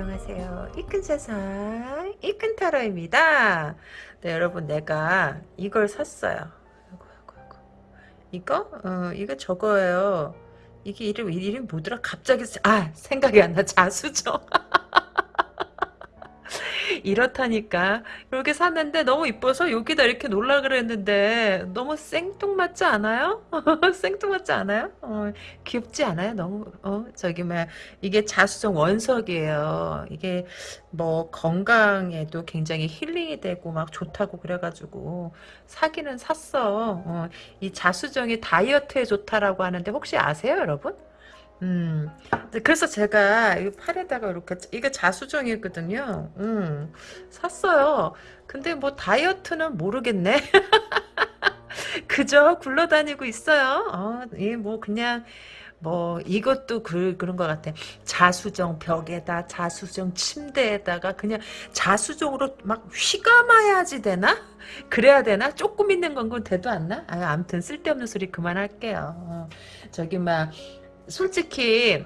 안녕하세요. 이끈 세상 이끈 타로입니다. 네, 여러분 내가 이걸 샀어요. 아이고, 아이고. 이거? 어, 이거 저거예요. 이게 이름 이름 뭐더라? 갑자기 아 생각이 안 나. 자수정. 이렇다니까 이렇게 샀는데 너무 이뻐서 여기다 이렇게 놀라 그랬는데 너무 생뚱맞지 않아요? 생뚱맞지 않아요? 어, 귀엽지 않아요? 너무 어 저기 막 이게 자수정 원석이에요. 이게 뭐 건강에도 굉장히 힐링이 되고 막 좋다고 그래가지고 사기는 샀어. 어, 이 자수정이 다이어트에 좋다라고 하는데 혹시 아세요, 여러분? 음, 그래서 제가 이 팔에다가 이렇게 이게 자수정이거든요. 음, 샀어요. 근데 뭐 다이어트는 모르겠네. 그저 굴러다니고 있어요. 어, 이뭐 그냥 뭐 이것도 그, 그런 것 같아. 자수정 벽에다 자수정 침대에다가 그냥 자수정으로 막 휘감아야지 되나? 그래야 되나? 조금 있는 건 건 돼도 안 나? 아, 아무튼 쓸데없는 소리 그만할게요. 어, 저기 막 솔직히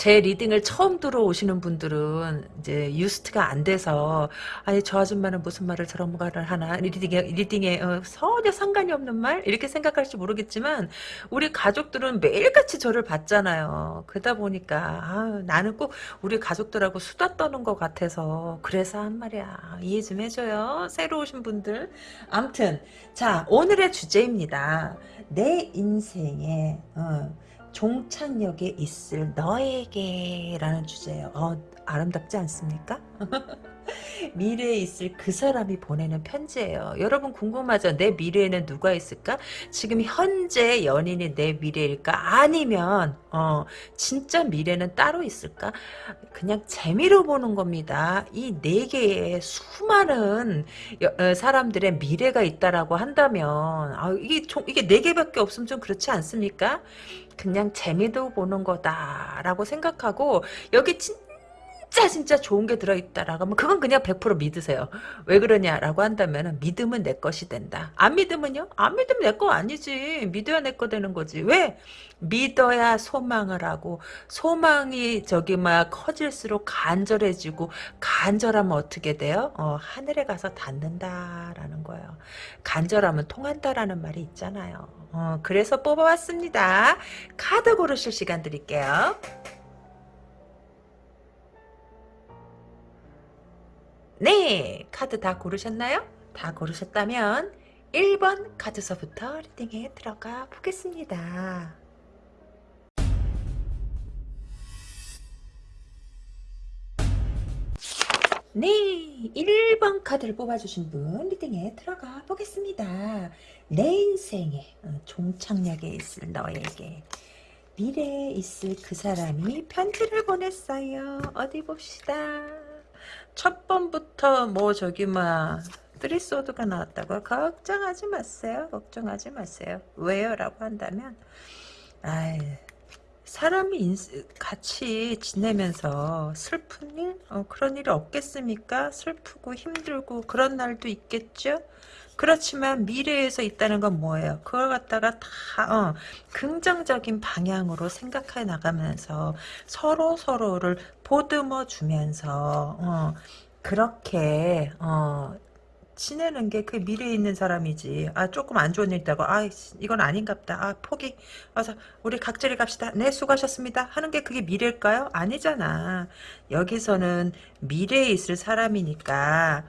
제 reading을 처음 들어오시는 분들은 이제 used가 안 돼서 아니 저 아줌마는 무슨 말을 저런 말을 하나 reading에 reading에 어, 전혀 상관이 없는 말 이렇게 생각할지 모르겠지만 우리 가족들은 매일같이 저를 봤잖아요. 그러다 보니까 아, 나는 꼭 우리 가족들하고 수다 떠는 것 같아서 그래서 한 말이야 이해 좀 해줘요. 새로 오신 분들 암튼 자 오늘의 주제입니다. 내 인생에 어, 종착역에 있을 너에게 라는 주제예요. 어, 아름답지 않습니까? 미래에 있을 그 사람이 보내는 편지예요. 여러분 궁금하죠? 내 미래에는 누가 있을까? 지금 현재 연인이 내 미래일까? 아니면 어 진짜 미래는 따로 있을까? 그냥 재미로 보는 겁니다. 이 네 개의 수많은 여, 사람들의 미래가 있다라고 한다면 아, 이게 이게 네 개밖에 없으면 좀 그렇지 않습니까? 그냥 재미도 보는 거다라고 생각하고 여기 진 짜 진짜 좋은 게 들어있다라고 하면 그건 그냥 100% 믿으세요. 왜 그러냐라고 한다면 믿음은 내 것이 된다. 안 믿으면요? 안 믿으면 내 거 아니지. 믿어야 내 거 되는 거지. 왜? 믿어야 소망을 하고 소망이 저기 막 커질수록 간절해지고 간절하면 어떻게 돼요? 어, 하늘에 가서 닿는다라는 거예요. 간절하면 통한다라는 말이 있잖아요. 어, 그래서 뽑아왔습니다. 카드 고르실 시간 드릴게요. 네, 카드 다 고르셨나요? 다 고르셨다면 1번 카드서부터 리딩에 들어가 보겠습니다. 네, 1번 카드를 뽑아주신 분 리딩에 들어가 보겠습니다. 내 인생에 어, 종착역에 있을 너에게 미래에 있을 그 사람이 편지를 보냈어요. 어디 봅시다. 첫 번부터 뭐 저기 막 쓰리소드가 나왔다고 걱정하지 마세요. 걱정하지 마세요. 왜요? 라고 한다면 아이 사람이 인스, 같이 지내면서 슬픈 일? 어, 그런 일이 없겠습니까? 슬프고 힘들고 그런 날도 있겠죠? 그렇지만 미래에서 있다는 건 뭐예요? 그걸 갖다가 다 어, 긍정적인 방향으로 생각해 나가면서 서로 서로를 보듬어 주면서 어, 그렇게 어, 지내는 게 그 미래에 있는 사람이지. 아 조금 안 좋은 일 있다고. 아 이건 아닌갑다. 아 포기. 와서 우리 각자리 갑시다. 네 수고하셨습니다. 하는 게 그게 미래일까요? 아니잖아. 여기서는 미래에 있을 사람이니까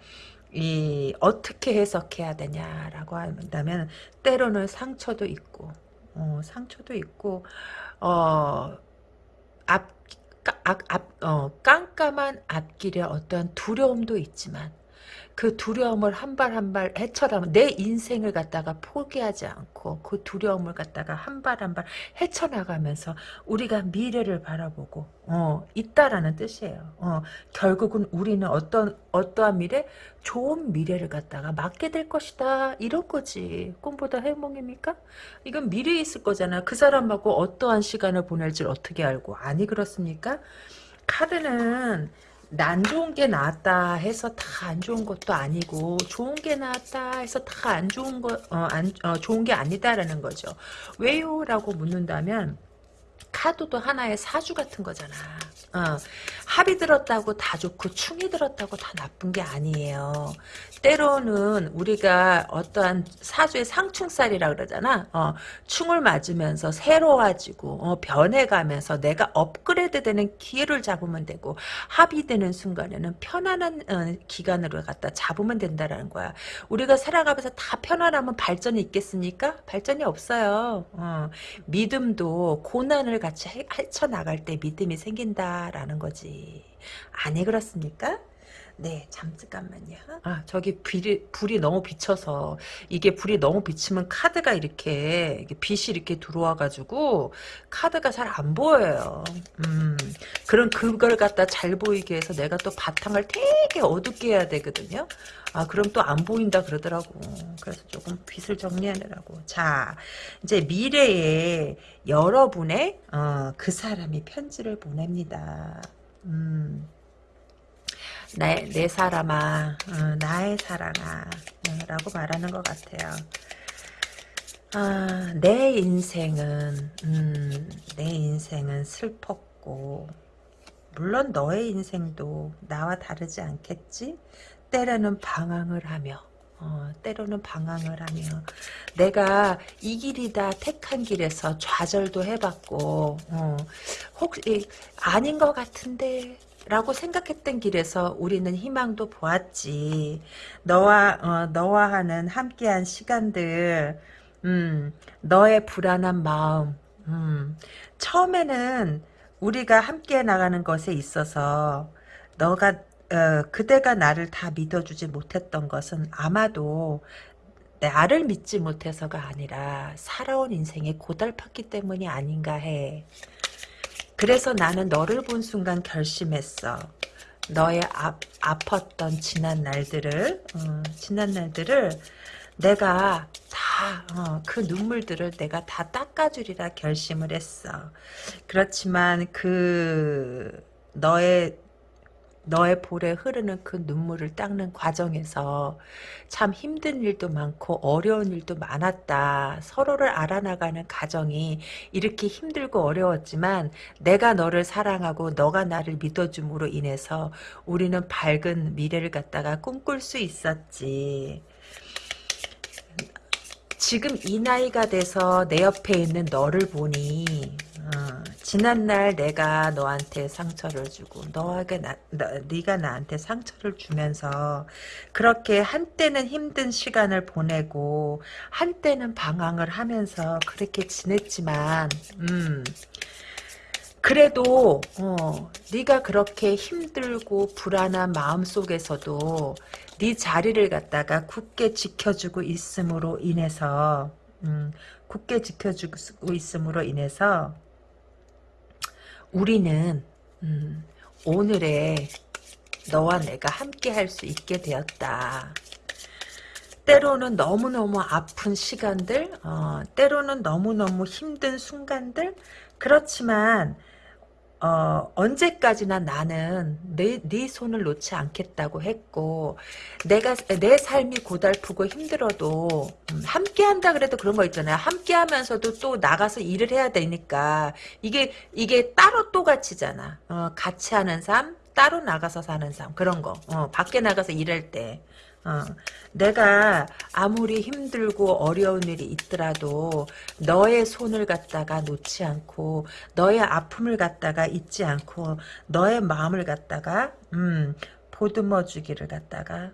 이 어떻게 해석해야 되냐라고 한다면 때로는 상처도 있고 어, 상처도 있고 어, 앞, 앞, 앞, 어, 깜깜한 앞길에 어떤 두려움도 있지만 그 두려움을 한 발 한 발 헤쳐나면 내 인생을 갖다가 포기하지 않고 그 두려움을 갖다가 한 발 한 발 헤쳐나가면서 우리가 미래를 바라보고 어, 있다라는 뜻이에요. 어, 결국은 우리는 어떤 어떠한 미래? 좋은 미래를 갖다가 맞게 될 것이다. 이런 거지. 꿈보다 행복입니까? 이건 미래에 있을 거잖아. 그 사람하고 어떠한 시간을 보낼지 어떻게 알고. 아니 그렇습니까? 카드는 난 좋은 게 나왔다 해서 다 안 좋은 것도 아니고 좋은 게 나왔다 해서 다 안 좋은 거, 어, 안, 어, 좋은 게 아니다라는 거죠. 왜요? 라고 묻는다면 카드도 하나의 사주 같은 거잖아. 어, 합이 들었다고 다 좋고 충이 들었다고 다 나쁜 게 아니에요. 때로는 우리가 어떠한 사주의 상충살이라 그러잖아. 어, 충을 맞으면서 새로워지고 어, 변해가면서 내가 업그레이드되는 기회를 잡으면 되고 합이 되는 순간에는 편안한 어, 기간으로 갖다 잡으면 된다라는 거야. 우리가 살아가면서 다 편안하면 발전이 있겠습니까? 발전이 없어요. 어, 믿음도 고난을 같이 헤쳐 나갈 때 믿음이 생긴다 라는 거지. 아니 그렇습니까? 네, 잠깐만요. 아, 저기 불이, 불이 너무 비쳐서 이게 불이 너무 비치면 카드가 이렇게 빛이 이렇게 들어와가지고 카드가 잘 안 보여요. 음, 그럼 그걸 갖다 잘 보이게 해서 내가 또 바탕을 되게 어둡게 해야 되거든요. 아, 그럼 또 안 보인다 그러더라고. 그래서 조금 빛을 정리하느라고. 자, 이제 미래에 여러분의, 어, 그 사람이 편지를 보냅니다. 음. 내, 내 사람아, 어, 나의 사랑아, 어, 라고 말하는 것 같아요. 아, 내 인생은, 음, 내 인생은 슬펐고, 물론 너의 인생도 나와 다르지 않겠지? 때로는 방황을 하며, 어, 때로는 방황을 하며 내가 이 길이다 택한 길에서 좌절도 해봤고 어, 혹시 아닌 것 같은데 라고 생각했던 길에서 우리는 희망도 보았지. 너와 어, 너와 하는 함께한 시간들, 음, 너의 불안한 마음, 음, 처음에는 우리가 함께 나가는 것에 있어서 너가 어, 그대가 나를 다 믿어주지 못했던 것은 아마도 나를 믿지 못해서가 아니라 살아온 인생에 고달팠기 때문이 아닌가 해. 그래서 나는 너를 본 순간 결심했어. 너의 아, 아팠던 지난 날들을 어, 지난 날들을 내가 다그 어, 눈물들을 내가 다 닦아주리라 결심을 했어. 그렇지만 그 너의 너의 볼에 흐르는 그 눈물을 닦는 과정에서 참 힘든 일도 많고 어려운 일도 많았다. 서로를 알아나가는 과정이 이렇게 힘들고 어려웠지만 내가 너를 사랑하고 너가 나를 믿어줌으로 인해서 우리는 밝은 미래를 갖다가 꿈꿀 수 있었지. 지금 이 나이가 돼서 내 옆에 있는 너를 보니 어, 지난날 내가 너한테 상처를 주고 너에게 나, 너, 네가 나한테 상처를 주면서 그렇게 한때는 힘든 시간을 보내고 한때는 방황을 하면서 그렇게 지냈지만 음, 그래도 어, 네가 그렇게 힘들고 불안한 마음 속에서도 네 자리를 갖다가 굳게 지켜주고 있음으로 인해서 음, 굳게 지켜주고 있음으로 인해서 우리는 음, 오늘의 너와 내가 함께 할 수 있게 되었다. 때로는 너무너무 아픈 시간들, 어, 때로는 너무너무 힘든 순간들, 그렇지만 어, 언제까지나 나는 내, 네 손을 놓지 않겠다고 했고, 내가, 내 삶이 고달프고 힘들어도, 음, 함께 한다 그래도 그런 거 있잖아요. 함께 하면서도 또 나가서 일을 해야 되니까, 이게, 이게 따로 또 가치잖아. 어, 같이 하는 삶, 따로 나가서 사는 삶, 그런 거. 어, 밖에 나가서 일할 때. 어, 내가 아무리 힘들고 어려운 일이 있더라도 너의 손을 갖다가 놓지 않고 너의 아픔을 갖다가 잊지 않고 너의 마음을 갖다가 음, 보듬어 주기를 갖다가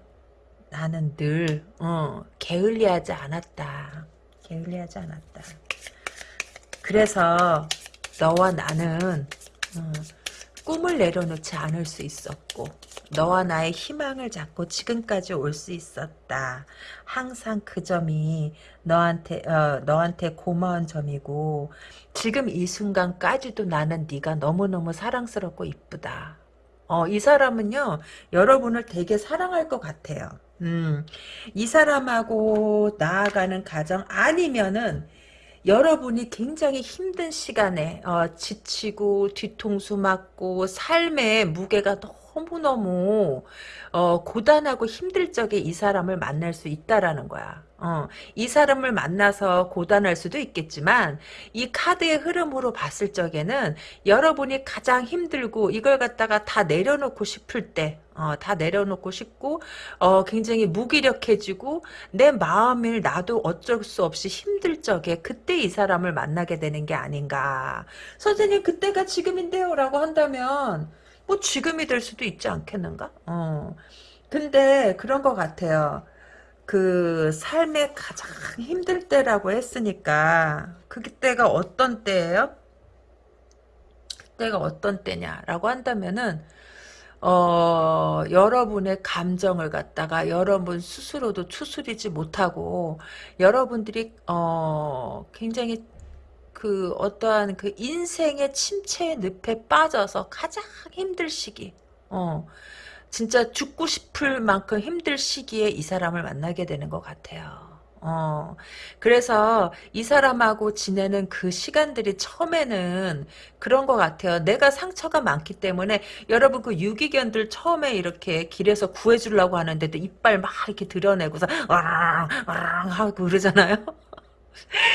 나는 늘 어, 게을리하지 않았다. 게을리하지 않았다. 그래서 너와 나는 어, 꿈을 내려놓지 않을 수 있었고 너와 나의 희망을 잡고 지금까지 올 수 있었다. 항상 그 점이 너한테 어, 너한테 고마운 점이고 지금 이 순간까지도 나는 네가 너무너무 사랑스럽고 이쁘다. 어, 이 사람은요 여러분을 되게 사랑할 것 같아요. 음, 이 사람하고 나아가는 가정 아니면은 여러분이 굉장히 힘든 시간에 어, 지치고 뒤통수 맞고 삶의 무게가 너무 너무 어, 고단하고 힘들 적에 이 사람을 만날 수 있다라는 거야. 어, 이 사람을 만나서 고단할 수도 있겠지만 이 카드의 흐름으로 봤을 적에는 여러분이 가장 힘들고 이걸 갖다가 다 내려놓고 싶을 때 어, 다 내려놓고 싶고 어, 굉장히 무기력해지고 내 마음을 나도 어쩔 수 없이 힘들 적에 그때 이 사람을 만나게 되는 게 아닌가 선생님 그때가 지금인데요 라고 한다면 뭐 지금이 될 수도 있지 않겠는가 어. 근데 그런 것 같아요 그 삶의 가장 힘들 때라고 했으니까 그때가 어떤 때예요? 그때가 어떤 때냐라고 한다면은 어, 여러분의 감정을 갖다가 여러분 스스로도 추스리지 못하고 여러분들이 어, 굉장히 그 어떠한 그 인생의 침체의 늪에 빠져서 가장 힘들 시기 어, 진짜 죽고 싶을 만큼 힘들 시기에 이 사람을 만나게 되는 것 같아요. 어, 그래서 이 사람하고 지내는 그 시간들이 처음에는 그런 것 같아요. 내가 상처가 많기 때문에 여러분 그 유기견들 처음에 이렇게 길에서 구해주려고 하는데도 이빨 막 이렇게 드러내고서 와랑 와랑 하고 그러잖아요.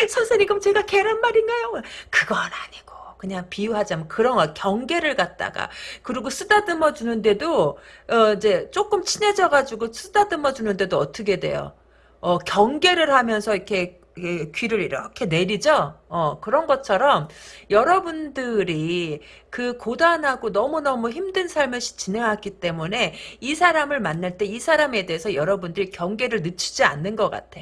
선생님 그럼 제가 계란말인가요? 그건 아니고 그냥 비유하자면 그런 거 경계를 갖다가 그리고 쓰다듬어 주는데도 어 이제 조금 친해져 가지고 쓰다듬어 주는데도 어떻게 돼요? 어 경계를 하면서 이렇게 귀를 이렇게 내리죠? 어, 그런 것처럼 여러분들이 그 고단하고 너무너무 힘든 삶을 지내왔기 때문에 이 사람을 만날 때 이 사람에 대해서 여러분들이 경계를 늦추지 않는 것 같아.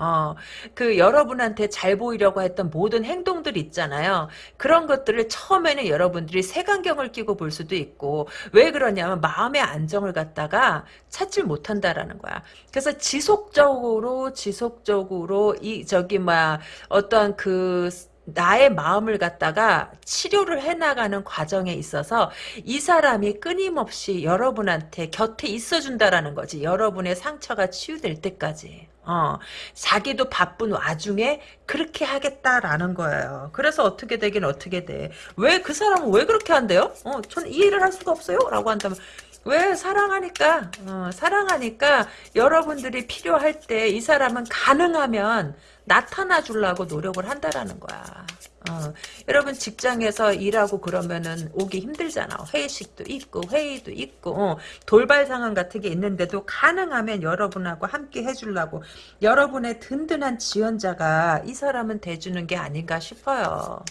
어, 그 여러분한테 잘 보이려고 했던 모든 행동들 있잖아요. 그런 것들을 처음에는 여러분들이 색안경을 끼고 볼 수도 있고 왜 그러냐면 마음의 안정을 갖다가 찾질 못한다라는 거야. 그래서 지속적으로 지속적으로 이 저기 뭐야 어떤 그 나의 마음을 갖다가 치료를 해나가는 과정에 있어서 이 사람이 끊임없이 여러분한테 곁에 있어준다라는 거지. 여러분의 상처가 치유될 때까지. 어, 자기도 바쁜 와중에 그렇게 하겠다라는 거예요. 그래서 어떻게 되긴 어떻게 돼. 왜 그 사람은 왜 그렇게 한대요? 어, 전 이해를 할 수가 없어요. 라고 한다면 왜 사랑하니까 어, 사랑하니까 여러분들이 필요할 때 이 사람은 가능하면 나타나 주려고 노력을 한다라는 거야. 어, 여러분 직장에서 일하고 그러면은 오기 힘들잖아. 회식도 있고 회의도 있고 어, 돌발 상황 같은 게 있는데도 가능하면 여러분하고 함께 해주려고 여러분의 든든한 지원자가 이 사람은 돼주는 게 아닌가 싶어요.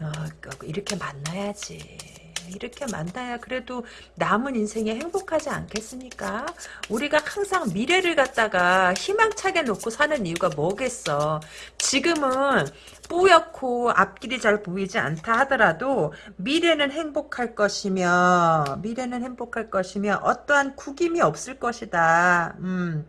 어, 이렇게 만나야지. 이렇게 만나야 그래도 남은 인생에 행복하지 않겠습니까? 우리가 항상 미래를 갖다가 희망차게 놓고 사는 이유가 뭐겠어? 지금은 뿌옇고 앞길이 잘 보이지 않다 하더라도 미래는 행복할 것이며 미래는 행복할 것이며 어떠한 구김이 없을 것이다. 음.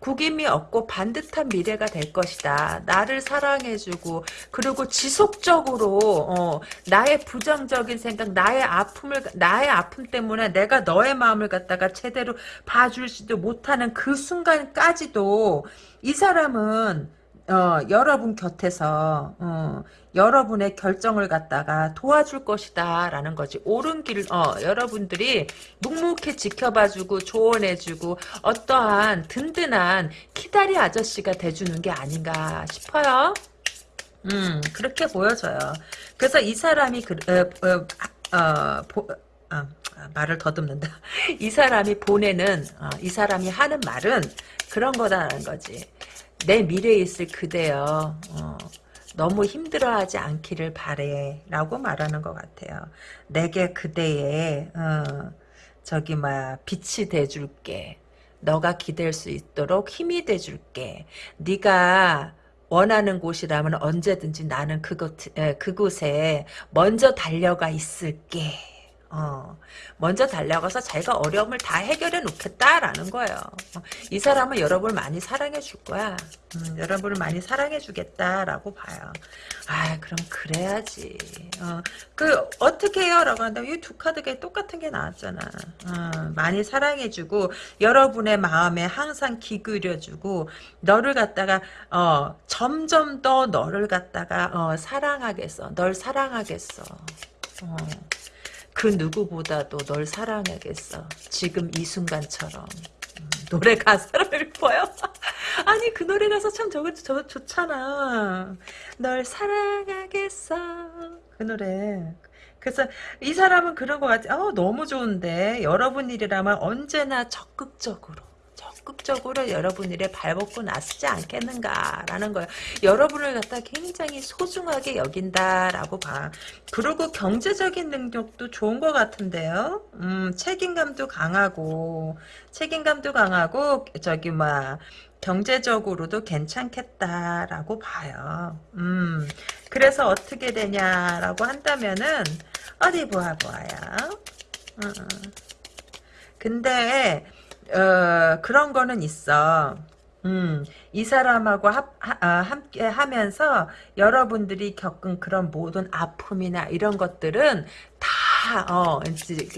구김이 없고 반듯한 미래가 될 것이다. 나를 사랑해주고 그리고 지속적으로 어, 나의 부정적인 생각, 나의 아픔을 나의 아픔 때문에 내가 너의 마음을 갖다가 제대로 봐주지도 못하는 그 순간까지도 이 사람은 어, 여러분 곁에서 어, 여러분의 결정을 갖다가 도와줄 것이다 라는 거지. 옳은 길 어, 여러분들이 묵묵히 지켜봐주고 조언해주고 어떠한 든든한 키다리 아저씨가 돼주는 게 아닌가 싶어요. 음 그렇게 보여져요. 그래서 이 사람이 그, 어, 어, 어, 보, 아, 말을 더듬는다. 이 사람이 보내는 어, 이 사람이 하는 말은 그런 거다라는 거지 내 미래에 있을 그대여 어, 너무 힘들어하지 않기를 바래 라고 말하는 것 같아요. 내게 그대의 어, 저기 막 빛이 돼줄게. 너가 기댈 수 있도록 힘이 돼줄게. 네가 원하는 곳이라면 언제든지 나는 그곳, 그곳에 먼저 달려가 있을게. 어, 먼저 달려가서 자기가 어려움을 다 해결해 놓겠다라는 거예요. 어, 이 사람은 여러분을 많이 사랑해 줄 거야. 음, 여러분을 많이 사랑해 주겠다라고 봐요. 아, 그럼 그래야지. 어, 그 어떻게 해요? 라고 한다면 이 두 카드가 똑같은 게 나왔잖아. 어, 많이 사랑해 주고 여러분의 마음에 항상 기울여 주고 너를 갖다가 어, 점점 더 너를 갖다가 어, 사랑하겠어. 널 사랑하겠어. 어. 그 누구보다도 널 사랑하겠어. 지금 이 순간처럼. 음, 노래 가사를 읽어요? 아니 그 노래 가서 참 저거 저 좋잖아. 널 사랑하겠어. 그 노래. 그래서 이 사람은 그런 것 같아. 어, 너무 좋은데 여러분 일이라면 언제나 적극적으로 적극적으로 여러분 일에 발벗고 나서지 않겠는가라는 거예요. 여러분을 갖다 굉장히 소중하게 여긴다라고 봐. 그리고 경제적인 능력도 좋은 것 같은데요. 음, 책임감도 강하고 책임감도 강하고 저기 막 경제적으로도 괜찮겠다라고 봐요. 음, 그래서 어떻게 되냐라고 한다면은 어디 보아 보아요. 음, 근데 어, 그런 거는 있어. 음, 이 사람하고 합, 하, 아, 함께 하면서 여러분들이 겪은 그런 모든 아픔이나 이런 것들은 다, 어,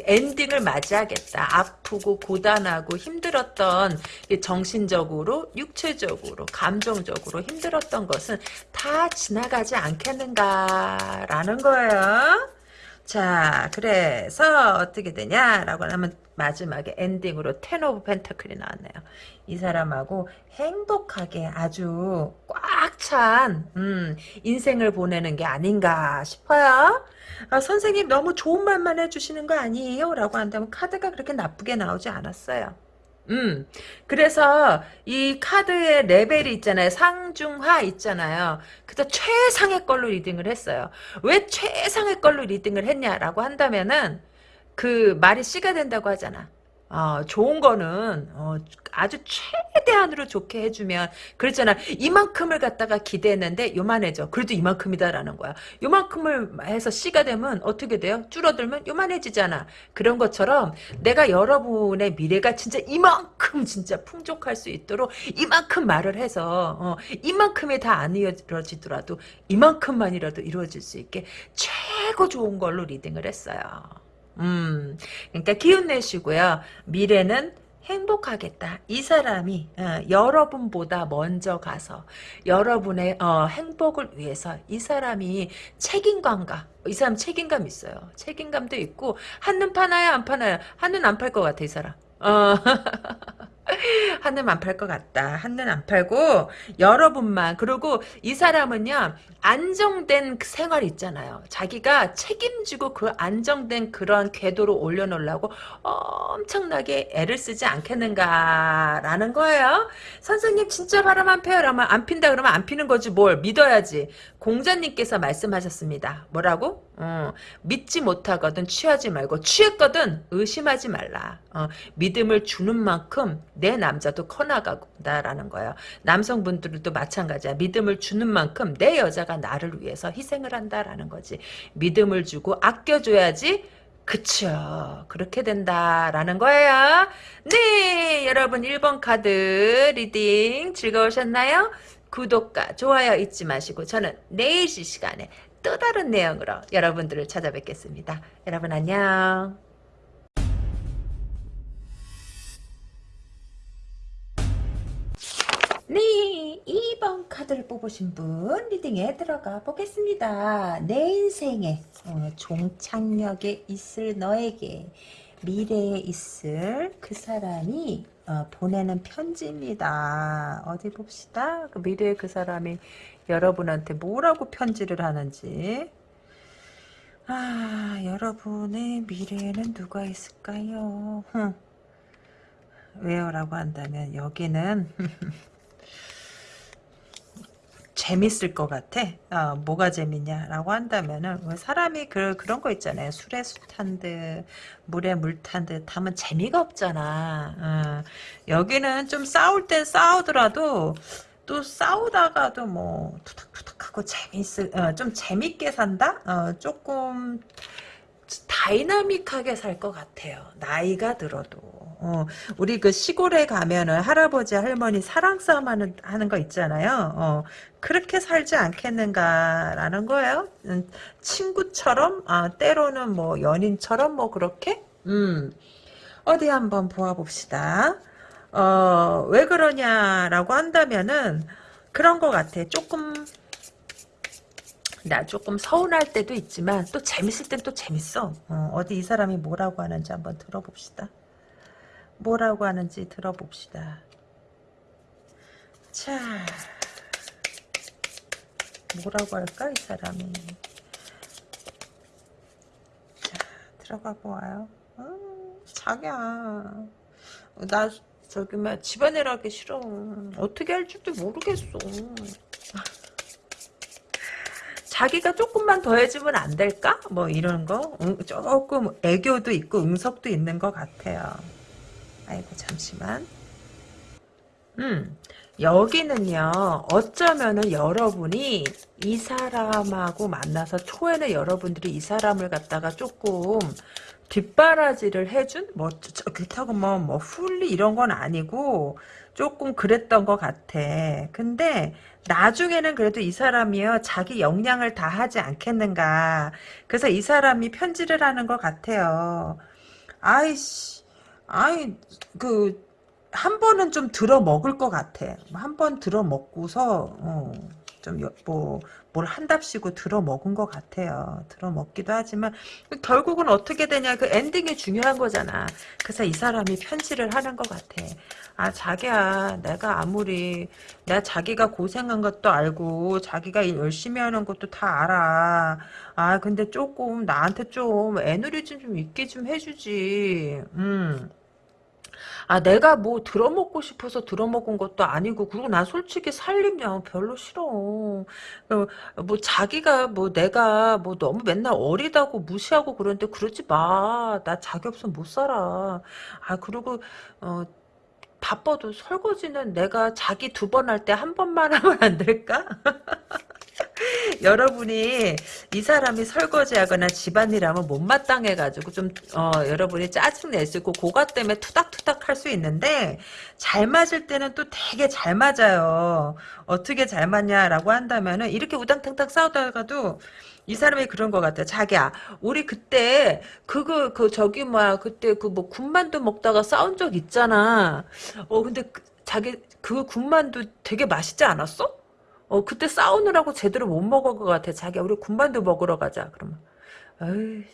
엔딩을 맞이하겠다. 아프고 고단하고 힘들었던 정신적으로, 육체적으로, 감정적으로 힘들었던 것은 다 지나가지 않겠는가라는 거예요. 자, 그래서 어떻게 되냐라고 하면 마지막에 ending으로 Ten of Pentacles가 나왔네요. 이 사람하고 행복하게 아주 꽉찬 음, 인생을 보내는 게 아닌가 싶어요. 아, 선생님 너무 좋은 말만 해주시는 거 아니에요? 라고 한다면 카드가 그렇게 나쁘게 나오지 않았어요. 음, 그래서 이 카드의 레벨이 있잖아요. 상중하 있잖아요. 그래서 최상의 걸로 reading을 했어요. 왜 최상의 걸로 reading을 했냐라고 한다면은 그 말이 씨가 된다고 하잖아. 어, 좋은 거는 어, 아주 최대한으로 좋게 해주면 그랬잖아. 이만큼을 갖다가 기대했는데 요만해져. 그래도 이만큼이다라는 거야. 요만큼을 해서 씨가 되면 어떻게 돼요? 줄어들면 요만해지잖아. 그런 것처럼 내가 여러분의 미래가 진짜 이만큼 진짜 풍족할 수 있도록 이만큼 말을 해서 어, 이만큼이 다 안 이루어지더라도 이만큼만이라도 이루어질 수 있게 최고 좋은 걸로 리딩을 했어요 음, 그러니까 기운 내시고요. 미래는 행복하겠다. 이 사람이 어, 여러분보다 먼저 가서 여러분의 어, 행복을 위해서 이 사람이 책임감가 이 사람 책임감 있어요. 책임감도 있고 한눈 파나요 안 파나요? 한눈 안 팔 것 같아 이 사람. 어. 한눈 안 팔 것 같다. 한눈 안 팔고 여러분만 그리고 이 사람은요 안정된 그 생활 있잖아요. 자기가 책임지고 그 안정된 그러한 궤도로 올려놓으려고 엄청나게 애를 쓰지 않겠는가라는 거예요. 선생님 진짜 바람 안 펴요. 라면 안 핀다 그러면 안 피는 거지 뭘 믿어야지. 공자님께서 말씀하셨습니다. 뭐라고? 어, 믿지 못하거든 취하지 말고 취했거든 의심하지 말라. 어, 믿음을 주는 만큼 내 남자도 커나간다라는 거예요. 남성분들도 마찬가지야. 믿음을 주는 만큼 내 여자가 나를 위해서 희생을 한다라는 거지. 믿음을 주고 아껴줘야지 그쵸. 그렇게 된다라는 거예요. 네, 여러분 1번 카드 reading 즐거우셨나요? 구독과 좋아요 잊지 마시고 저는 내일 시간에 또 다른 내용으로 여러분들을 찾아뵙겠습니다. 여러분 안녕. 네, 2번 카드를 뽑으신 분 리딩에 들어가 보겠습니다. 내 인생에 어, 종착역에 있을 너에게 미래에 있을 그 사람이 어, 보내는 편지입니다. 어디 봅시다. 그 미래의 그 사람이 여러분한테 뭐라고 편지를 하는지. 아, 여러분의 미래에는 누가 있을까요? 왜요? 라고 한다면 여기는 재밌을 것 같아. 어, 뭐가 재밌냐라고 한다면은 사람이 그 그런 거 있잖아요. 술에 술 탄 듯, 물에 물 탄 듯 하면 재미가 없잖아. 어, 여기는 좀 싸울 땐 싸우더라도 또 싸우다가도 뭐 투닥투닥하고 재밌을 어, 좀 재밌게 산다. 어, 조금 다이나믹하게 살 것 같아요. 나이가 들어도. 어, 우리 그 시골에 가면은 할아버지 할머니 사랑 싸움 하는, 하는 거 있잖아요. 어, 그렇게 살지 않겠는가라는 거예요. 음, 친구처럼, 아, 때로는 뭐 연인처럼 뭐 그렇게? 음, 어디 한번 보아봅시다. 어, 왜 그러냐라고 한다면은 그런 것 같아. 조금 나 조금 서운할 때도 있지만 또 재밌을 땐 또 재밌어. 어, 디이 사람이 뭐라고 하는지 한번 들어봅시다. 뭐라고 하는지 들어봅시다. 자, 뭐라고 할까, 이 사람이. 자, 들어가 보아요. 어, 자기야. 나, 저기, 막, 집안일 하기 싫어. 어떻게 할 줄도 모르겠어. 자기가 조금만 더 해주면 안 될까? 뭐, 이런 거? 응, 조금 애교도 있고, 응석도 있는 것 같아요. 아이고, 잠시만. 음, 여기는요, 어쩌면은 여러분이 이 사람하고 만나서 초에는 여러분들이 이 사람을 갖다가 조금 뒷바라지를 해준? 뭐, 저, 그렇다고 뭐, 뭐, 훌리 이런 건 아니고, 조금 그랬던 것 같아. 근데, 나중에는 그래도 이 사람이요, 자기 역량을 다 하지 않겠는가. 그래서 이 사람이 편지를 하는 것 같아요. 아이씨, 아이, 그, 한 번은 좀 들어 먹을 것 같아. 한 번 들어 먹고서 어, 좀뭐 뭘 한답시고 들어 먹은 것 같아요. 들어 먹기도 하지만 결국은 어떻게 되냐 그 엔딩이 중요한 거잖아. 그래서 이 사람이 편지를 하는 것 같아. 아 자기야 내가 아무리 내가 자기가 고생한 것도 알고 자기가 열심히 하는 것도 다 알아. 아 근데 조금 나한테 좀 애누리 좀 있게 좀 해주지. 음. 아 내가 뭐 들어먹고 싶어서 들어먹은 것도 아니고 그리고 난 솔직히 살림요 별로 싫어. 어, 뭐 자기가 뭐 내가 뭐 너무 맨날 어리다고 무시하고 그러는데 그러지 마 나 자기 없으면 못 살아. 아 그리고 어 바빠도 설거지는 내가 자기 두 번 할 때 한 번만 하면 안 될까? 여러분이 이 사람이 설거지하거나 집안일하면 못마땅해가지고 좀 어, 여러분이 짜증 내시고 고가 때문에 투닥투닥 할 수 있는데 잘 맞을 때는 또 되게 잘 맞아요. 어떻게 잘 맞냐라고 한다면 은 이렇게 우당탕탕 싸우다가도 이 사람이 그런 것 같아. 자기야, 우리 그때 그거 그 저기 뭐야 그때 그 뭐 군만두 먹다가 싸운 적 있잖아. 어 근데 그, 자기 그 군만두 되게 맛있지 않았어? 어, 그때 싸우느라고 제대로 못 먹은 것 같아. 자기야, 우리 군만두 먹으러 가자. 그러면, 에이,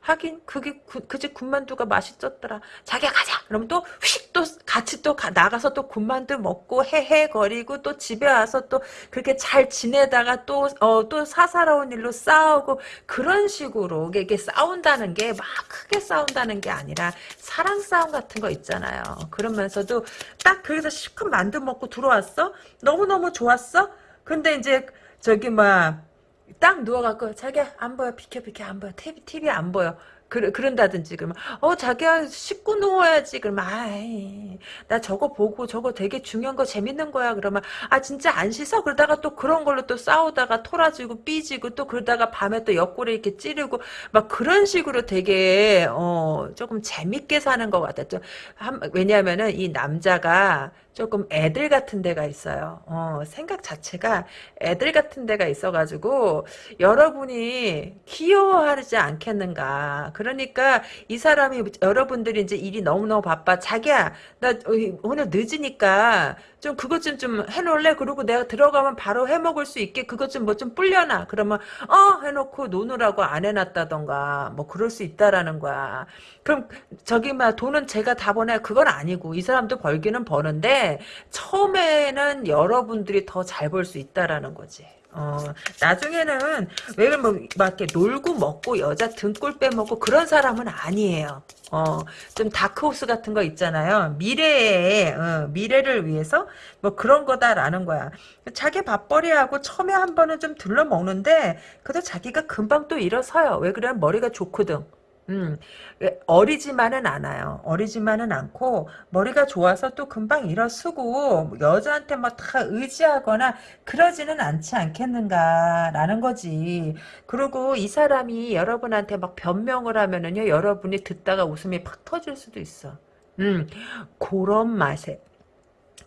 하긴, 그게, 그, 그집 군만두가 맛있었더라. 자기야, 가자! 그러면 또, 휙, 또, 같이 또 가, 나가서 또 군만두 먹고, 헤헤거리고, 또 집에 와서 또, 그렇게 잘 지내다가 또, 어, 또 사사로운 일로 싸우고, 그런 식으로, 이게 싸운다는 게, 막 크게 싸운다는 게 아니라, 사랑 싸움 같은 거 있잖아요. 그러면서도, 딱 거기서 실컷 만두 먹고 들어왔어? 너무 너무 좋았어? 근데 이제 저기 뭐딱 누워갖고 자기야 안 보여. 비켜 비켜 안 보여. TV TV 안 보여. 그, 그런다든지 그러면 어 자기야 씻고 누워야지. 그러면 아이 나 저거 보고 저거 되게 중요한 거 재밌는 거야. 그러면 아 진짜 안 씻어? 그러다가 또 그런 걸로 또 싸우다가 토라지고 삐지고 또 그러다가 밤에 또 옆구리 이렇게 찌르고 막 그런 식으로 되게 어 조금 재밌게 사는 것 같아 좀 왜냐하면은 이 남자가 조금 애들 같은 데가 있어요. 어, 생각 자체가 애들 같은 데가 있어가지고 여러분이 귀여워하지 않겠는가. 그러니까 이 사람이 여러분들이 이제 일이 너무너무 바빠. 자기야 나 오늘 늦으니까 좀 그것 좀 좀 해놓을래? 그리고 내가 들어가면 바로 해먹을 수 있게 그것 좀 뭐 좀 불려놔. 그러면 어 해놓고 노느라고 안 해놨다던가 뭐 그럴 수 있다라는 거야. 그럼 저기 막 돈은 제가 다 버냐 그건 아니고 이 사람도 벌기는 버는데 처음에는 여러분들이 더 잘 벌 수 있다라는 거지. 어, 나중에는 왜 뭐 막 이렇게 놀고 먹고 여자 등골 빼먹고 그런 사람은 아니에요. 어, 좀 다크호스 같은 거 있잖아요. 미래에 어, 미래를 위해서 뭐 그런 거다라는 거야. 자기 밥벌이하고 처음에 한 번은 좀 들러 먹는데 그래도 자기가 금방 또 일어서요. 왜 그래? 머리가 좋거든. 음, 예, 어리지만은 않아요. 어리지만은 않고 머리가 좋아서 또 금방 일어서고 여자한테 막 다 의지하거나 그러지는 않지 않겠는가라는 거지. 그리고 이 사람이 여러분한테 막 변명을 하면은요, 여러분이 듣다가 웃음이 팍 터질 수도 있어. 음, 그런 맛에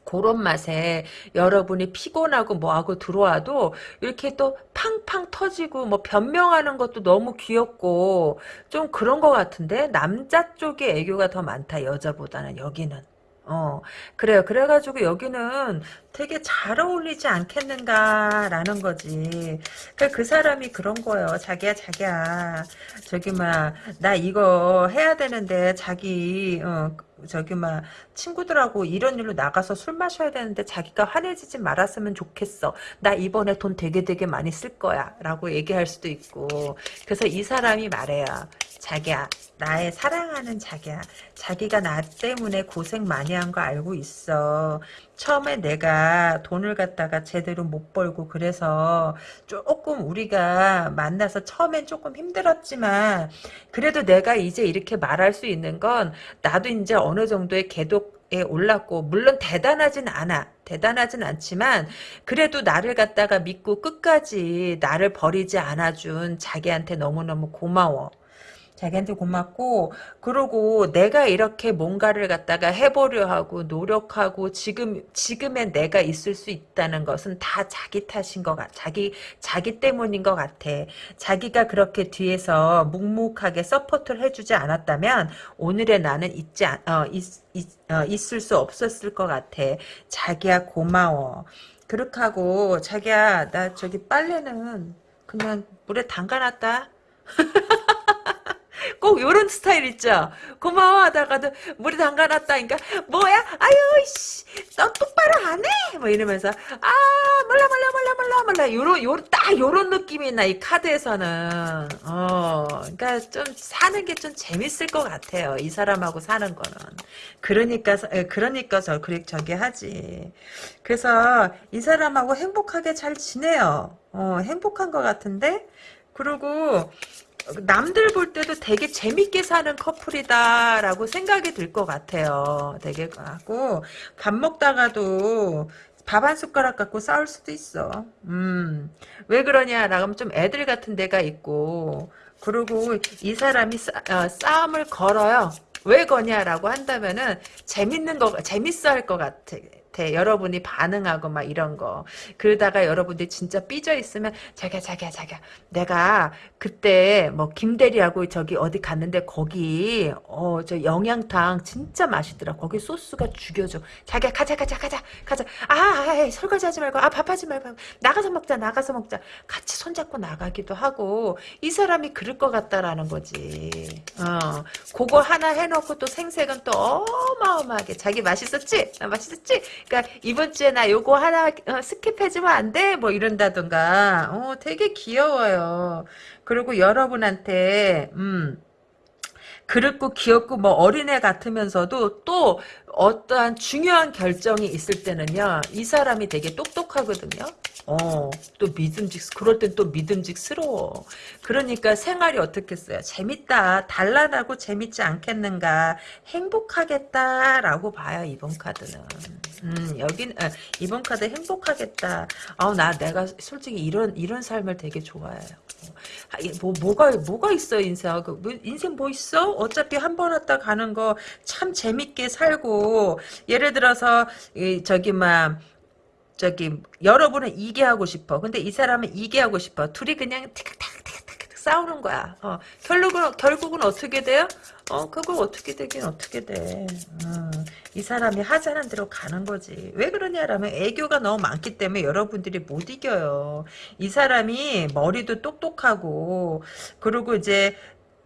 그런 맛에 여러분이 피곤하고 뭐하고 들어와도 이렇게 또 팡팡 터지고 뭐 변명하는 것도 너무 귀엽고 좀 그런 것 같은데 남자 쪽의 애교가 더 많다 여자보다는 여기는. 어 그래요. 그래가지고 여기는 되게 잘 어울리지 않겠는가라는 거지. 그, 그 사람이 그런 거예요. 자기야 자기야. 저기 막 나 이거 해야 되는데 자기 어, 저기 막 친구들하고 이런 일로 나가서 술 마셔야 되는데 자기가 화내지지 말았으면 좋겠어. 나 이번에 돈 되게 되게 많이 쓸 거야. 라고 얘기할 수도 있고. 그래서 이 사람이 말해요. 자기야 나의 사랑하는 자기야 자기가 나 때문에 고생 많이 한 거 알고 있어 처음에 내가 돈을 갖다가 제대로 못 벌고 그래서 조금 우리가 만나서 처음엔 조금 힘들었지만 그래도 내가 이제 이렇게 말할 수 있는 건 나도 이제 어느 정도의 궤도 에 올랐고 물론 대단하진 않아. 대단하진 않지만 그래도 나를 갖다가 믿고 끝까지 나를 버리지 않아준 자기한테 너무너무 고마워 자기한테 고맙고 그러고 내가 이렇게 뭔가를 갖다가 해보려 하고 노력하고 지금 지금의 내가 있을 수 있다는 것은 다 자기 탓인 것 같아 자기 자기 때문인 것 같아. 자기가 그렇게 뒤에서 묵묵하게 support를 해주지 않았다면 오늘의 나는 있지 않, 어, 있, 있, 어, 있을 수 없었을 것 같아. 자기야 고마워. 그렇게 하고 자기야 나 저기 빨래는 그냥 물에 담가놨다 꼭 요런 스타일 있죠. 고마워 하다가도 물에 담가놨다니까 뭐야? 아유 씨, 너 똑바로 안 해? 뭐 이러면서 아 몰라 몰라 몰라 몰라 몰라 요런 요런 딱 요런 느낌이 나 이 카드에서는 어 그러니까 좀 사는 게 좀 재밌을 것 같아요. 이 사람하고 사는 거는 그러니까 그러니까 저 그래 저기 하지. 그래서 이 사람하고 행복하게 잘 지내요. 어 행복한 것 같은데 그리고 남들 볼 때도 되게 재밌게 사는 커플이다라고 생각이 들 것 같아요. 되게 하고 밥 먹다가도 밥 한 숟가락 갖고 싸울 수도 있어. 음, 왜 그러냐라고 하면 좀 애들 같은 데가 있고 그리고 이 사람이 싸, 어, 싸움을 걸어요. 왜 거냐라고 한다면은 재밌는 거 재밌어 할 것 같아. 같아. 여러분이 반응하고 막 이런 거. 그러다가 여러분들이 진짜 삐져 있으면 자기야 자기야 자기야 내가 그때 뭐 김대리하고 저기 어디 갔는데 거기 어 저 영양탕 진짜 맛있더라. 거기 소스가 죽여줘. 자기야 가자 가자 가자 가자. 아, 아 설거지 하지 말고 아 밥하지 말고 나가서 먹자 나가서 먹자. 같이 손잡고 나가기도 하고 이 사람이 그럴 것 같다라는 거지. 어 그거 하나 해놓고 또 생색은 또 어마어마하게 자기 맛있었지? 아, 맛있었지? 그러니까 이번 주에 나 요거 하나 어, 스킵해주면 안 돼? 뭐 이런다던가. 어, 되게 귀여워요. 그리고 여러분한테 음. 그렇고 귀엽고 뭐 어린애 같으면서도 또 어떠한 중요한 결정이 있을 때는요 이 사람이 되게 똑똑하거든요 어, 또 믿음직, 그럴 땐 또 믿음직스러워. 그러니까 생활이 어떻겠어요? 재밌다. 단란하고 재밌지 않겠는가. 행복하겠다라고 봐요, 이번 카드는. 음, 여긴, 아, 이번 카드 행복하겠다. 아, 나, 내가 솔직히 이런, 이런 삶을 되게 좋아해요. 아, 뭐, 뭐가, 뭐가 있어, 인생. 그, 뭐, 인생 뭐 있어? 어차피 한 번 왔다 가는 거 참 재밌게 살고, 예를 들어서, 이, 저기, 막, 저기 여러분은 이게 하고 싶어. 근데 이 사람은 이게 하고 싶어. 둘이 그냥 티격태격태격태격 싸우는 거야. 어, 결국은 결국은 어떻게 돼요? 어, 그걸 어떻게 되긴 어떻게 돼. 음, 이 사람이 하자는 대로 가는 거지. 왜 그러냐라면 애교가 너무 많기 때문에 여러분들이 못 이겨요. 이 사람이 머리도 똑똑하고 그리고 이제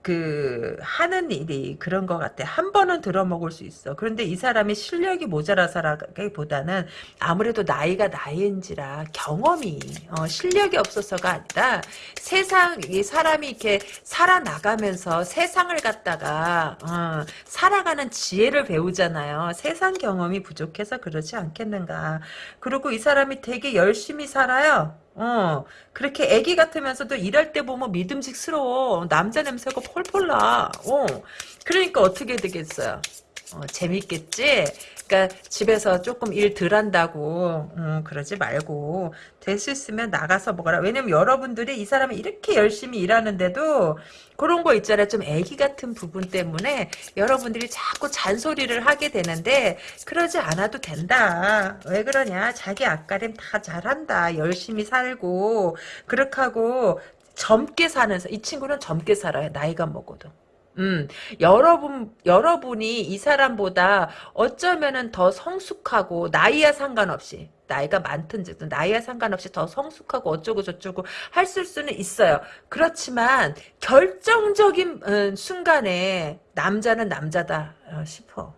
그 하는 일이 그런 것 같아. 한 번은 들어먹을 수 있어. 그런데 이 사람이 실력이 모자라서라기보다는 아무래도 나이가 나이인지라 경험이 어, 실력이 없어서가 아니라 세상 이 사람이 이렇게 살아나가면서 세상을 갖다가 어, 살아가는 지혜를 배우잖아요. 세상 경험이 부족해서 그러지 않겠는가. 그리고 이 사람이 되게 열심히 살아요. 어, 그렇게 애기 같으면서도 일할 때 보면 믿음직스러워. 남자 냄새가 폴폴 나. 어, 그러니까 어떻게 되겠어요? 어, 재밌겠지? 그러니까 집에서 조금 일 덜 한다고 음, 그러지 말고 될 수 있으면 나가서 먹어라. 왜냐면 여러분들이 이 사람이 이렇게 열심히 일하는데도 그런 거 있잖아요. 좀 애기 같은 부분 때문에 여러분들이 자꾸 잔소리를 하게 되는데 그러지 않아도 된다. 왜 그러냐. 자기 앞가림 다 잘한다. 열심히 살고 그렇게 하고 젊게 사는 이 친구는 젊게 살아요. 나이가 먹어도. 음, 여러분, 여러분이 이 사람보다 어쩌면은 더 성숙하고, 나이와 상관없이, 나이가 많든지, 나이와 상관없이 더 성숙하고 어쩌고 저쩌고 할 수는 있어요. 그렇지만, 결정적인 음, 순간에 남자는 남자다 어, 싶어.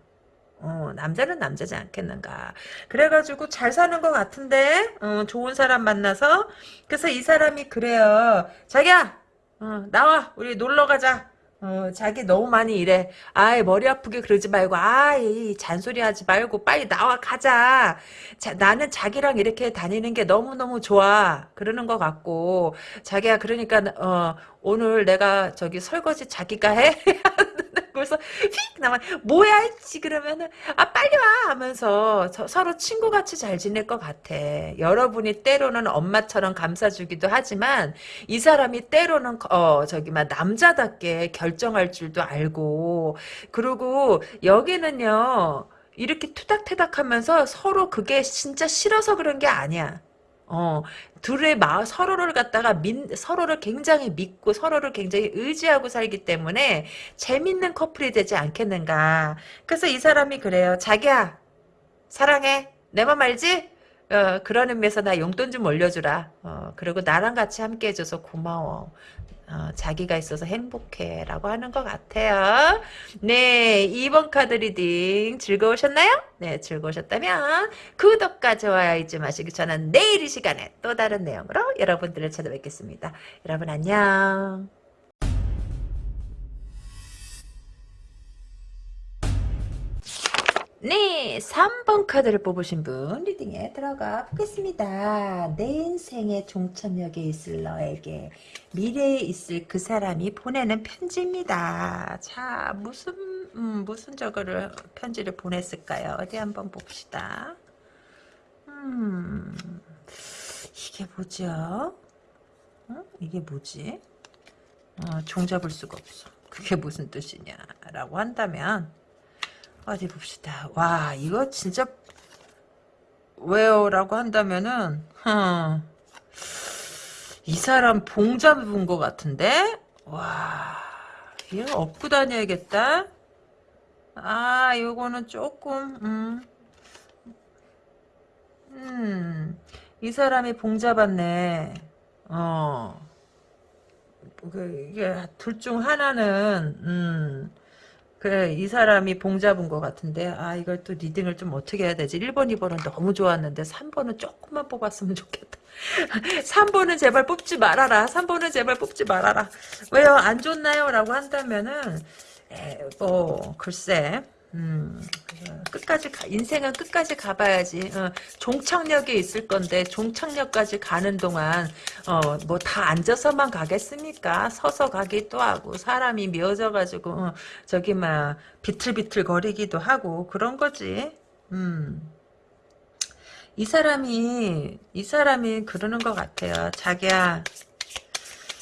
어, 남자는 남자지 않겠는가. 그래가지고 잘 사는 것 같은데, 어, 좋은 사람 만나서. 그래서 이 사람이 그래요. 자기야, 어, 나와. 우리 놀러 가자. 어, 자기 너무 많이 일해. 아이, 머리 아프게 그러지 말고, 아이, 잔소리 하지 말고, 빨리 나와, 가자. 자, 나는 자기랑 이렇게 다니는 게 너무너무 좋아. 그러는 것 같고, 자기야, 그러니까, 어, 오늘 내가 저기 설거지 자기가 해? 그래서 휙 나만 뭐야 했지 그러면은 아 빨리 와 하면서 저- 서로 친구같이 잘 지낼 것 같아. 여러분이 때로는 엄마처럼 감싸주기도 하지만 이 사람이 때로는 어 저기 막 남자답게 결정할 줄도 알고 그리고 여기는요 이렇게 투닥투닥하면서 서로 그게 진짜 싫어서 그런 게 아니야. 어, 둘의 마 서로를 갖다가 민, 서로를 굉장히 믿고 서로를 굉장히 의지하고 살기 때문에 재밌는 커플이 되지 않겠는가. 그래서 이 사람이 그래요. 자기야, 사랑해. 내 맘 알지? 어, 그런 의미에서 나 용돈 좀 올려주라. 어, 그리고 나랑 같이 함께 해줘서 고마워. 어, 자기가 있어서 행복해. 라고 하는 것 같아요. 네, 2번 카드 reading 즐거우셨나요? 네, 즐거우셨다면 구독과 좋아요 잊지 마시고 저는 내일 이 시간에 또 다른 내용으로 여러분들을 찾아뵙겠습니다. 여러분 안녕. 네, 3번 카드를 뽑으신 분 reading에 들어가 보겠습니다. 내 인생의 종착역에 있을 너에게 미래에 있을 그 사람이 보내는 편지입니다. 자, 무슨 음, 무슨 저거를 편지를 보냈을까요? 어디 한번 봅시다. 음, 이게 뭐죠? 어? 이게 뭐지? 어, 종잡을 수가 없어. 그게 무슨 뜻이냐라고 한다면 어디 봅시다. 와 이거 진짜 왜요?라고 한다면은 흠, 이 사람 봉 잡은 것 같은데 와 이거 업고 다녀야겠다. 아 요거는 조금 음. 음, 이 사람이 봉 잡았네. 어, 그, 이게 둘 중 하나는, 음, 그래, 이 사람이 봉 잡은 것 같은데, 아, 이걸 또 리딩을 좀 어떻게 해야 되지? 1번, 2번은 너무 좋았는데, 3번은 조금만 뽑았으면 좋겠다. 3번은 제발 뽑지 말아라. 3번은 제발 뽑지 말아라. 왜요? 안 좋나요? 라고 한다면은, 에, 뭐, 글쎄, 음, 끝까지 가, 인생은 끝까지 가봐야지. 어, 종착역에 있을 건데 종착역까지 가는 동안 어, 뭐 다 앉아서만 가겠습니까? 서서 가기도 하고 사람이 미어져가지고 어, 저기 막 비틀비틀 거리기도 하고 그런 거지. 음. 이 사람이 이 사람이 그러는 것 같아요. 자기야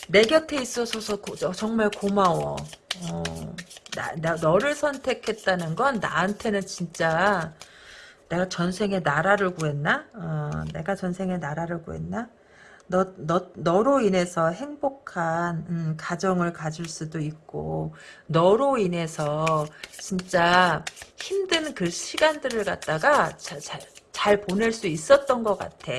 내 곁에 있어서 고, 정말 고마워. 어, 나, 나, 너를 선택했다는 건 나한테는 진짜 내가 전생에 나라를 구했나? 어, 내가 전생에 나라를 구했나? 너, 너, 너로 인해서 행복한 음, 가정을 가질 수도 있고 너로 인해서 진짜 힘든 그 시간들을 갖다가 자, 자, 잘 보낼 수 있었던 것 같아.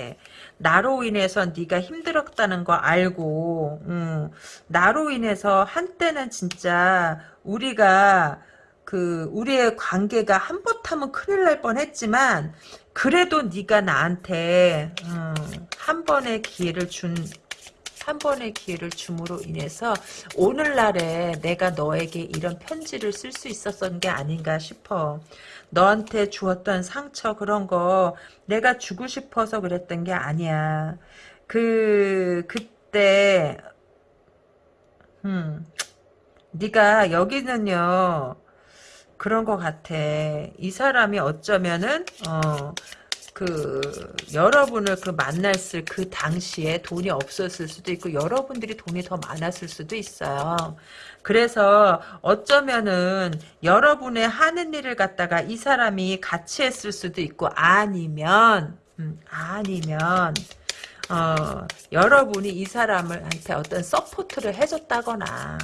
나로 인해서 네가 힘들었다는 거 알고 음, 나로 인해서 한때는 진짜 우리가 그 우리의 관계가 한번하면 큰일 날 뻔했지만 그래도 네가 나한테 음, 한 번의 기회를 준 한 번의 기회를 줌으로 인해서 오늘날에 내가 너에게 이런 편지를 쓸 수 있었던 게 아닌가 싶어. 너한테 주었던 상처 그런 거 내가 주고 싶어서 그랬던 게 아니야. 그 그때 음 네가 여기는요 그런 것 같아. 이 사람이 어쩌면은 어. 그 여러분을 그 만났을 그 당시에 돈이 없었을 수도 있고 여러분들이 돈이 더 많았을 수도 있어요. 그래서 어쩌면은 여러분의 하는 일을 갖다가 이 사람이 같이 했을 수도 있고 아니면 음, 아니면 어, 여러분이 이 사람한테 어떤 support를 해줬다거나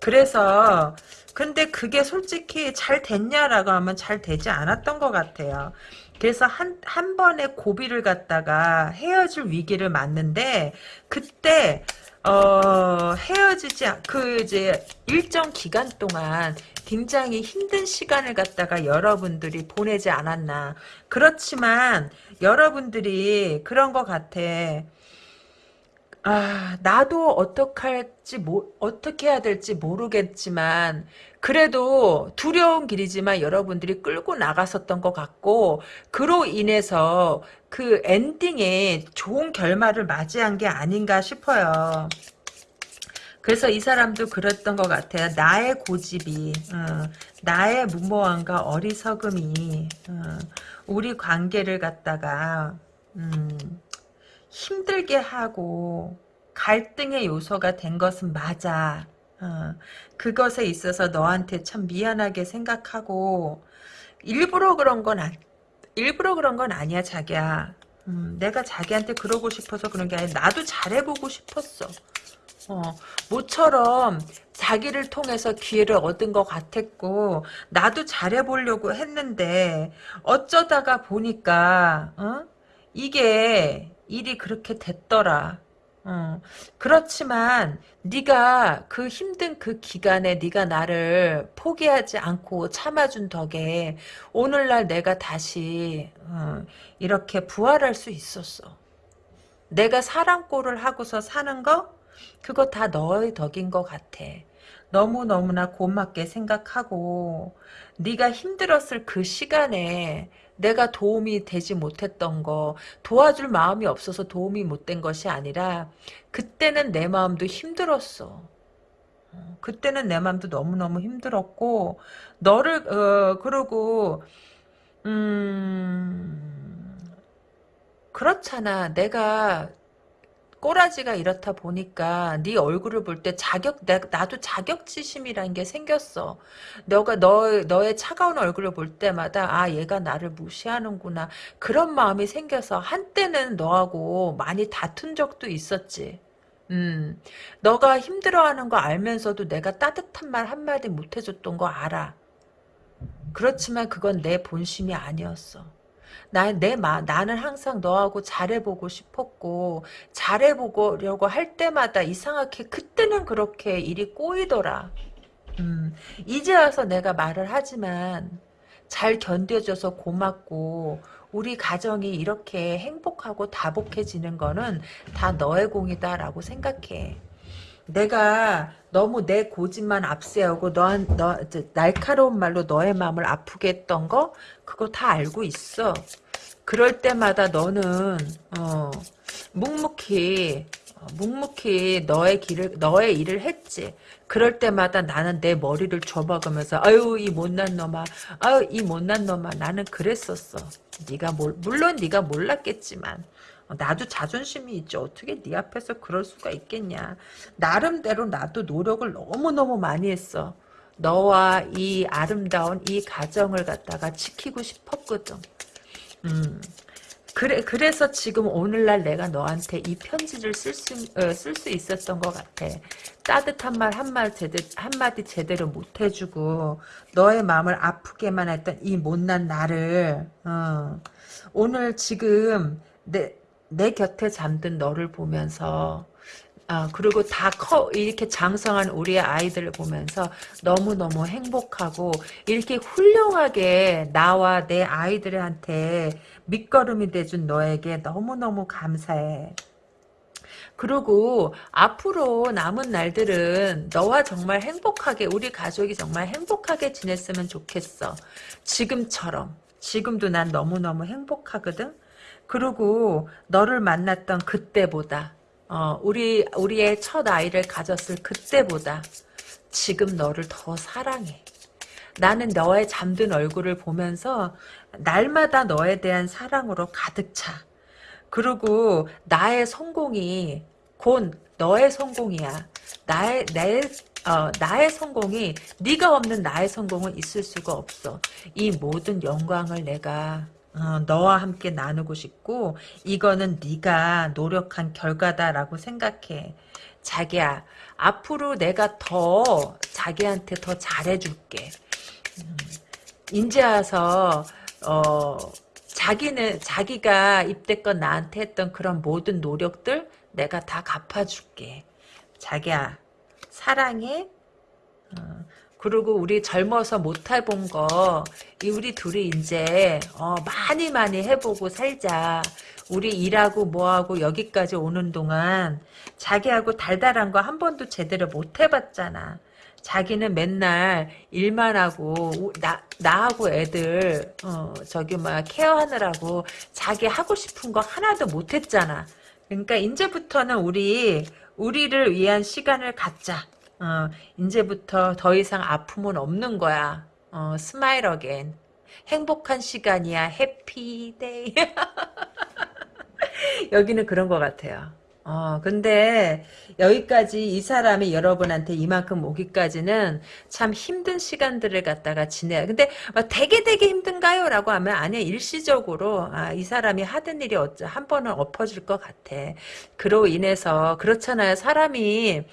그래서 근데 그게 솔직히 잘 됐냐라고 하면 잘 되지 않았던 것 같아요. 그래서 한, 한 번의 고비를 갖다가 헤어질 위기를 맞는데, 그때, 어, 헤어지지, 않- 그, 이제, 일정 기간 동안 굉장히 힘든 시간을 갖다가 여러분들이 보내지 않았나. 그렇지만, 여러분들이 그런 것 같아. 아, 나도 어떡할지, 뭐, 어떻게 해야 될지 모르겠지만, 그래도 두려운 길이지만 여러분들이 끌고 나갔었던 것 같고, 그로 인해서 그 엔딩에 좋은 결말을 맞이한 게 아닌가 싶어요. 그래서 이 사람도 그랬던 것 같아요. 나의 고집이, 어, 나의 무모함과 어리석음이, 어, 우리 관계를 갖다가, 음, 힘들게 하고 갈등의 요소가 된 것은 맞아. 어, 그것에 있어서 너한테 참 미안하게 생각하고 일부러 그런 건 아, 일부러 그런 건 아니야 자기야. 음, 내가 자기한테 그러고 싶어서 그런 게 아니라 나도 잘해보고 싶었어. 어, 모처럼 자기를 통해서 기회를 얻은 것 같았고 나도 잘해보려고 했는데 어쩌다가 보니까 어? 이게 일이 그렇게 됐더라. 어, 그렇지만 네가 그 힘든 그 기간에 네가 나를 포기하지 않고 참아준 덕에 오늘날 내가 다시 어, 이렇게 부활할 수 있었어. 내가 사랑꼴을 하고서 사는 거 그거 다 너의 덕인 것 같아. 너무너무나 고맙게 생각하고 네가 힘들었을 그 시간에 내가 도움이 되지 못했던 거 도와줄 마음이 없어서 도움이 못 된 것이 아니라 그때는 내 마음도 힘들었어. 어, 그때는 내 마음도 너무너무 힘들었고 너를 어 그러고 음 그렇잖아. 내가 꼬라지가 이렇다 보니까 네 얼굴을 볼 때 자격 나, 나도 자격지심이라는 게 생겼어. 너가 너 너의 차가운 얼굴을 볼 때마다 아 얘가 나를 무시하는구나 그런 마음이 생겨서 한때는 너하고 많이 다툰 적도 있었지. 음, 너가 힘들어하는 거 알면서도 내가 따뜻한 말 한마디 못 해줬던 거 알아. 그렇지만 그건 내 본심이 아니었어. 나, 내 마, 나는 항상 너하고 잘해보고 싶었고, 잘해보려고 할 때마다 이상하게 그때는 그렇게 일이 꼬이더라. 음, 이제 와서 내가 말을 하지만, 잘 견뎌줘서 고맙고, 우리 가정이 이렇게 행복하고 다복해지는 거는 다 너의 공이다라고 생각해. 내가 너무 내 고집만 앞세우고 너, 너 날카로운 말로 너의 마음을 아프게 했던 거 그거 다 알고 있어. 그럴 때마다 너는 어, 묵묵히 어, 묵묵히 너의 길을 너의 일을 했지. 그럴 때마다 나는 내 머리를 줘박으면서 아유 이 못난 놈아 아유 이 못난 놈아 나는 그랬었어. 네가 몰, 물론 네가 몰랐겠지만 어, 나도 자존심이 있지. 어떻게 네 앞에서 그럴 수가 있겠냐. 나름대로 나도 노력을 너무너무 많이 했어. 너와 이 아름다운 이 가정을 갖다가 지키고 싶었거든. 음. 그래, 그래서 지금 오늘날 내가 너한테 이 편지를 쓸 수, 어, 쓸수 있었던 것 같아. 따뜻한 말 한마디 제대로, 한마디 제대로 못 해주고, 너의 마음을 아프게만 했던 이 못난 나를, 어, 오늘 지금 내, 내 곁에 잠든 너를 보면서 아, 그리고 다 커, 이렇게 장성한 우리의 아이들을 보면서 너무너무 행복하고, 이렇게 훌륭하게 나와 내 아이들한테 밑거름이 돼준 너에게 너무너무 감사해. 그리고 앞으로 남은 날들은 너와 정말 행복하게, 우리 가족이 정말 행복하게 지냈으면 좋겠어. 지금처럼. 지금도 난 너무너무 행복하거든? 그리고 너를 만났던 그때보다 어, 우리 우리의 첫 아이를 가졌을 그때보다 지금 너를 더 사랑해. 나는 너의 잠든 얼굴을 보면서 날마다 너에 대한 사랑으로 가득 차. 그리고 나의 성공이 곧 너의 성공이야. 나의 내 어, 나의 성공이 네가 없는 나의 성공은 있을 수가 없어. 이 모든 영광을 내가 어, 너와 함께 나누고 싶고 이거는 네가 노력한 결과다라고 생각해. 자기야 앞으로 내가 더 자기한테 더 잘해줄게. 음, 인제 와서 어, 자기는 자기가 입대껏 나한테 했던 그런 모든 노력들 내가 다 갚아줄게. 자기야 사랑해 어, 그리고 우리 젊어서 못 해본 거, 이 우리 둘이 이제, 어, 많이 많이 해보고 살자. 우리 일하고 뭐하고 여기까지 오는 동안 자기하고 달달한 거 한 번도 제대로 못 해봤잖아. 자기는 맨날 일만 하고 나 나하고 애들 어 저기 막 care하느라고 자기 하고 싶은 거 하나도 못 했잖아. 그러니까 이제부터는 우리 우리를 위한 시간을 갖자. 어, 이제부터 더 이상 아픔은 없는 거야. 어, smile again. 행복한 시간이야. 해피데이. 여기는 그런 것 같아요. 어, 근데 여기까지 이 사람이 여러분한테 이만큼 오기까지는 참 힘든 시간들을 갖다가 지내요. 근데 뭐 되게 되게 힘든가요? 라고 하면 아니 일시적으로 아, 이 사람이 하던 일이 어쩌, 한 번은 엎어질 것 같아. 그로 인해서 그렇잖아요. 사람이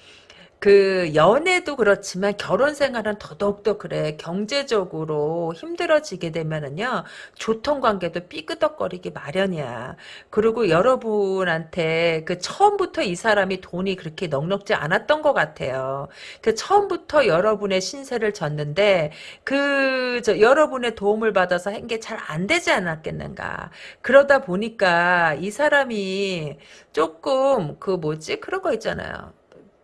그 연애도 그렇지만 결혼 생활은 더더욱더 그래. 경제적으로 힘들어지게 되면은요 조통 관계도 삐끄덕거리기 마련이야. 그리고 여러분한테 그 처음부터 이 사람이 돈이 그렇게 넉넉지 않았던 것 같아요. 그 처음부터 여러분의 신세를 졌는데 그 저 여러분의 도움을 받아서 한 게 잘 안 되지 않았겠는가. 그러다 보니까 이 사람이 조금 그 뭐지? 그런 거 있잖아요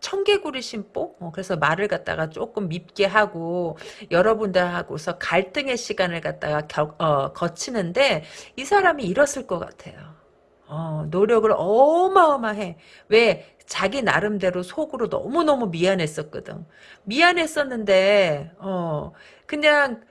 청개구리 심보? 어, 그래서 말을 갖다가 조금 밉게 하고 여러분들하고서 갈등의 시간을 갖다가 겨, 어, 거치는데 이 사람이 이뤘을 것 같아요. 어, 노력을 어마어마해. 왜? 자기 나름대로 속으로 너무너무 미안했었거든. 미안했었는데, 어, 그냥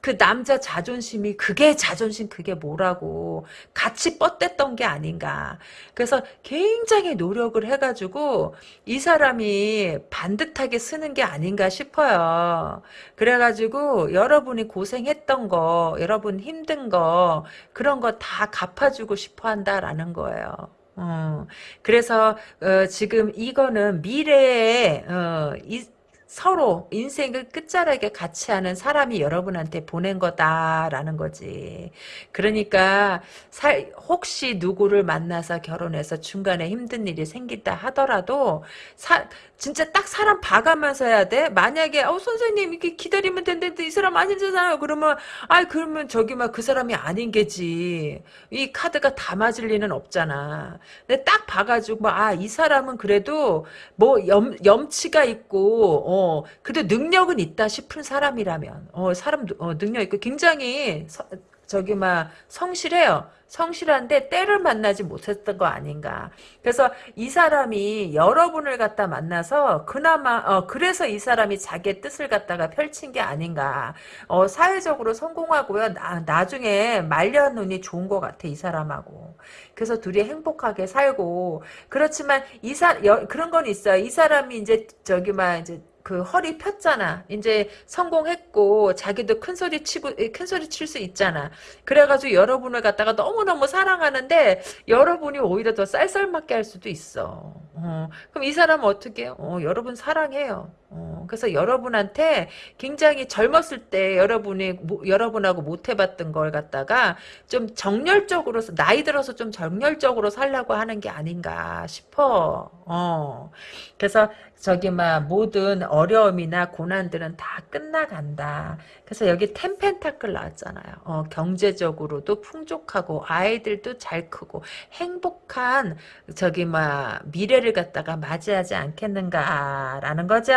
그 남자 자존심이 그게 자존심 그게 뭐라고 같이 뻗댔던 게 아닌가. 그래서 굉장히 노력을 해가지고 이 사람이 반듯하게 쓰는 게 아닌가 싶어요. 그래가지고 여러분이 고생했던 거 여러분 힘든 거 그런 거 다 갚아주고 싶어 한다라는 거예요. 어, 그래서 어, 지금 이거는 미래에 어, 이, 서로 인생을 끝자락에 같이 하는 사람이 여러분한테 보낸 거다라는 거지. 그러니까 살, 혹시 누구를 만나서 결혼해서 중간에 힘든 일이 생긴다 하더라도 사, 진짜 딱 사람 봐가면서 해야 돼. 만약에 어 선생님 이렇게 기다리면 된다는데 이 사람 아니잖아요. 그러면 아 그러면 저기 막 그 사람이 아닌 게지. 이 카드가 다 맞을 리는 없잖아. 근데 딱 봐가지고 아이 사람은 그래도 뭐 염, 염치가 있고 어 그래도 능력은 있다 싶은 사람이라면 어 사람 어, 능력 있고 굉장히 서, 저기 막 성실해요. 성실한데 때를 만나지 못했던 거 아닌가. 그래서 이 사람이 여러분을 갖다 만나서 그나마 어 그래서 이 사람이 자기의 뜻을 갖다가 펼친 게 아닌가. 어 사회적으로 성공하고요. 나, 나중에 말년 운이 좋은 것 같아 이 사람하고. 그래서 둘이 행복하게 살고 그렇지만 이사 그런 건 있어요. 이 사람이 이제 저기 막 이제 그 허리 폈잖아. 이제 성공했고 자기도 큰 소리 치고 큰 소리 칠 수 있잖아. 그래가지고 여러분을 갖다가 너무 너무 사랑하는데 여러분이 오히려 더 쌀쌀맞게 할 수도 있어. 어, 그럼 이 사람은 어떻게? 어, 여러분 사랑해요. 어, 그래서 여러분한테 굉장히 젊었을 때 여러분이 뭐, 여러분하고 못 해봤던 걸 갖다가 좀 정열적으로 나이 들어서 좀 정열적으로 살려고 하는 게 아닌가 싶어. 어. 그래서 저기 막 모든 어려움이나 고난들은 다 끝나간다. 그래서 여기 텐펜타클 나왔잖아요. 어, 경제적으로도 풍족하고 아이들도 잘 크고 행복한 저기 막 미래를 갖다가 맞이하지 않겠는가라는 거죠.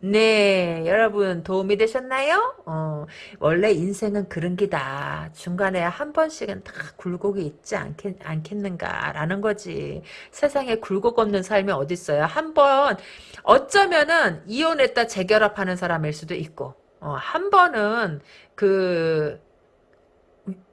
네, 여러분 도움이 되셨나요? 어, 원래 인생은 그런 기다. 중간에 한 번씩은 다 굴곡이 있지 않겠, 않겠는가라는 거지. 세상에 굴곡 없는 삶이 어딨어요. 한 번 어쩌면은 이혼했다 재결합하는 사람일 수도 있고 어, 한 번은 그,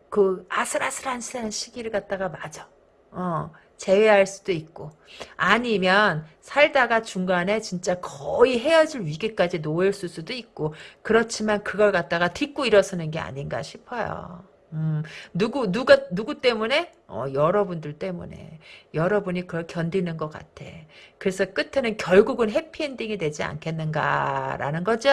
그 아슬아슬한 시기를 갖다가 맞아. 어, 제외할 수도 있고 아니면 살다가 중간에 진짜 거의 헤어질 위기까지 놓였을 수도 있고 그렇지만 그걸 갖다가 딛고 일어서는 게 아닌가 싶어요. 음, 누구, 누가, 누구 때문에? 어, 여러분들 때문에. 여러분이 그걸 견디는 것 같아. 그래서 끝에는 결국은 해피엔딩이 되지 않겠는가라는 거죠.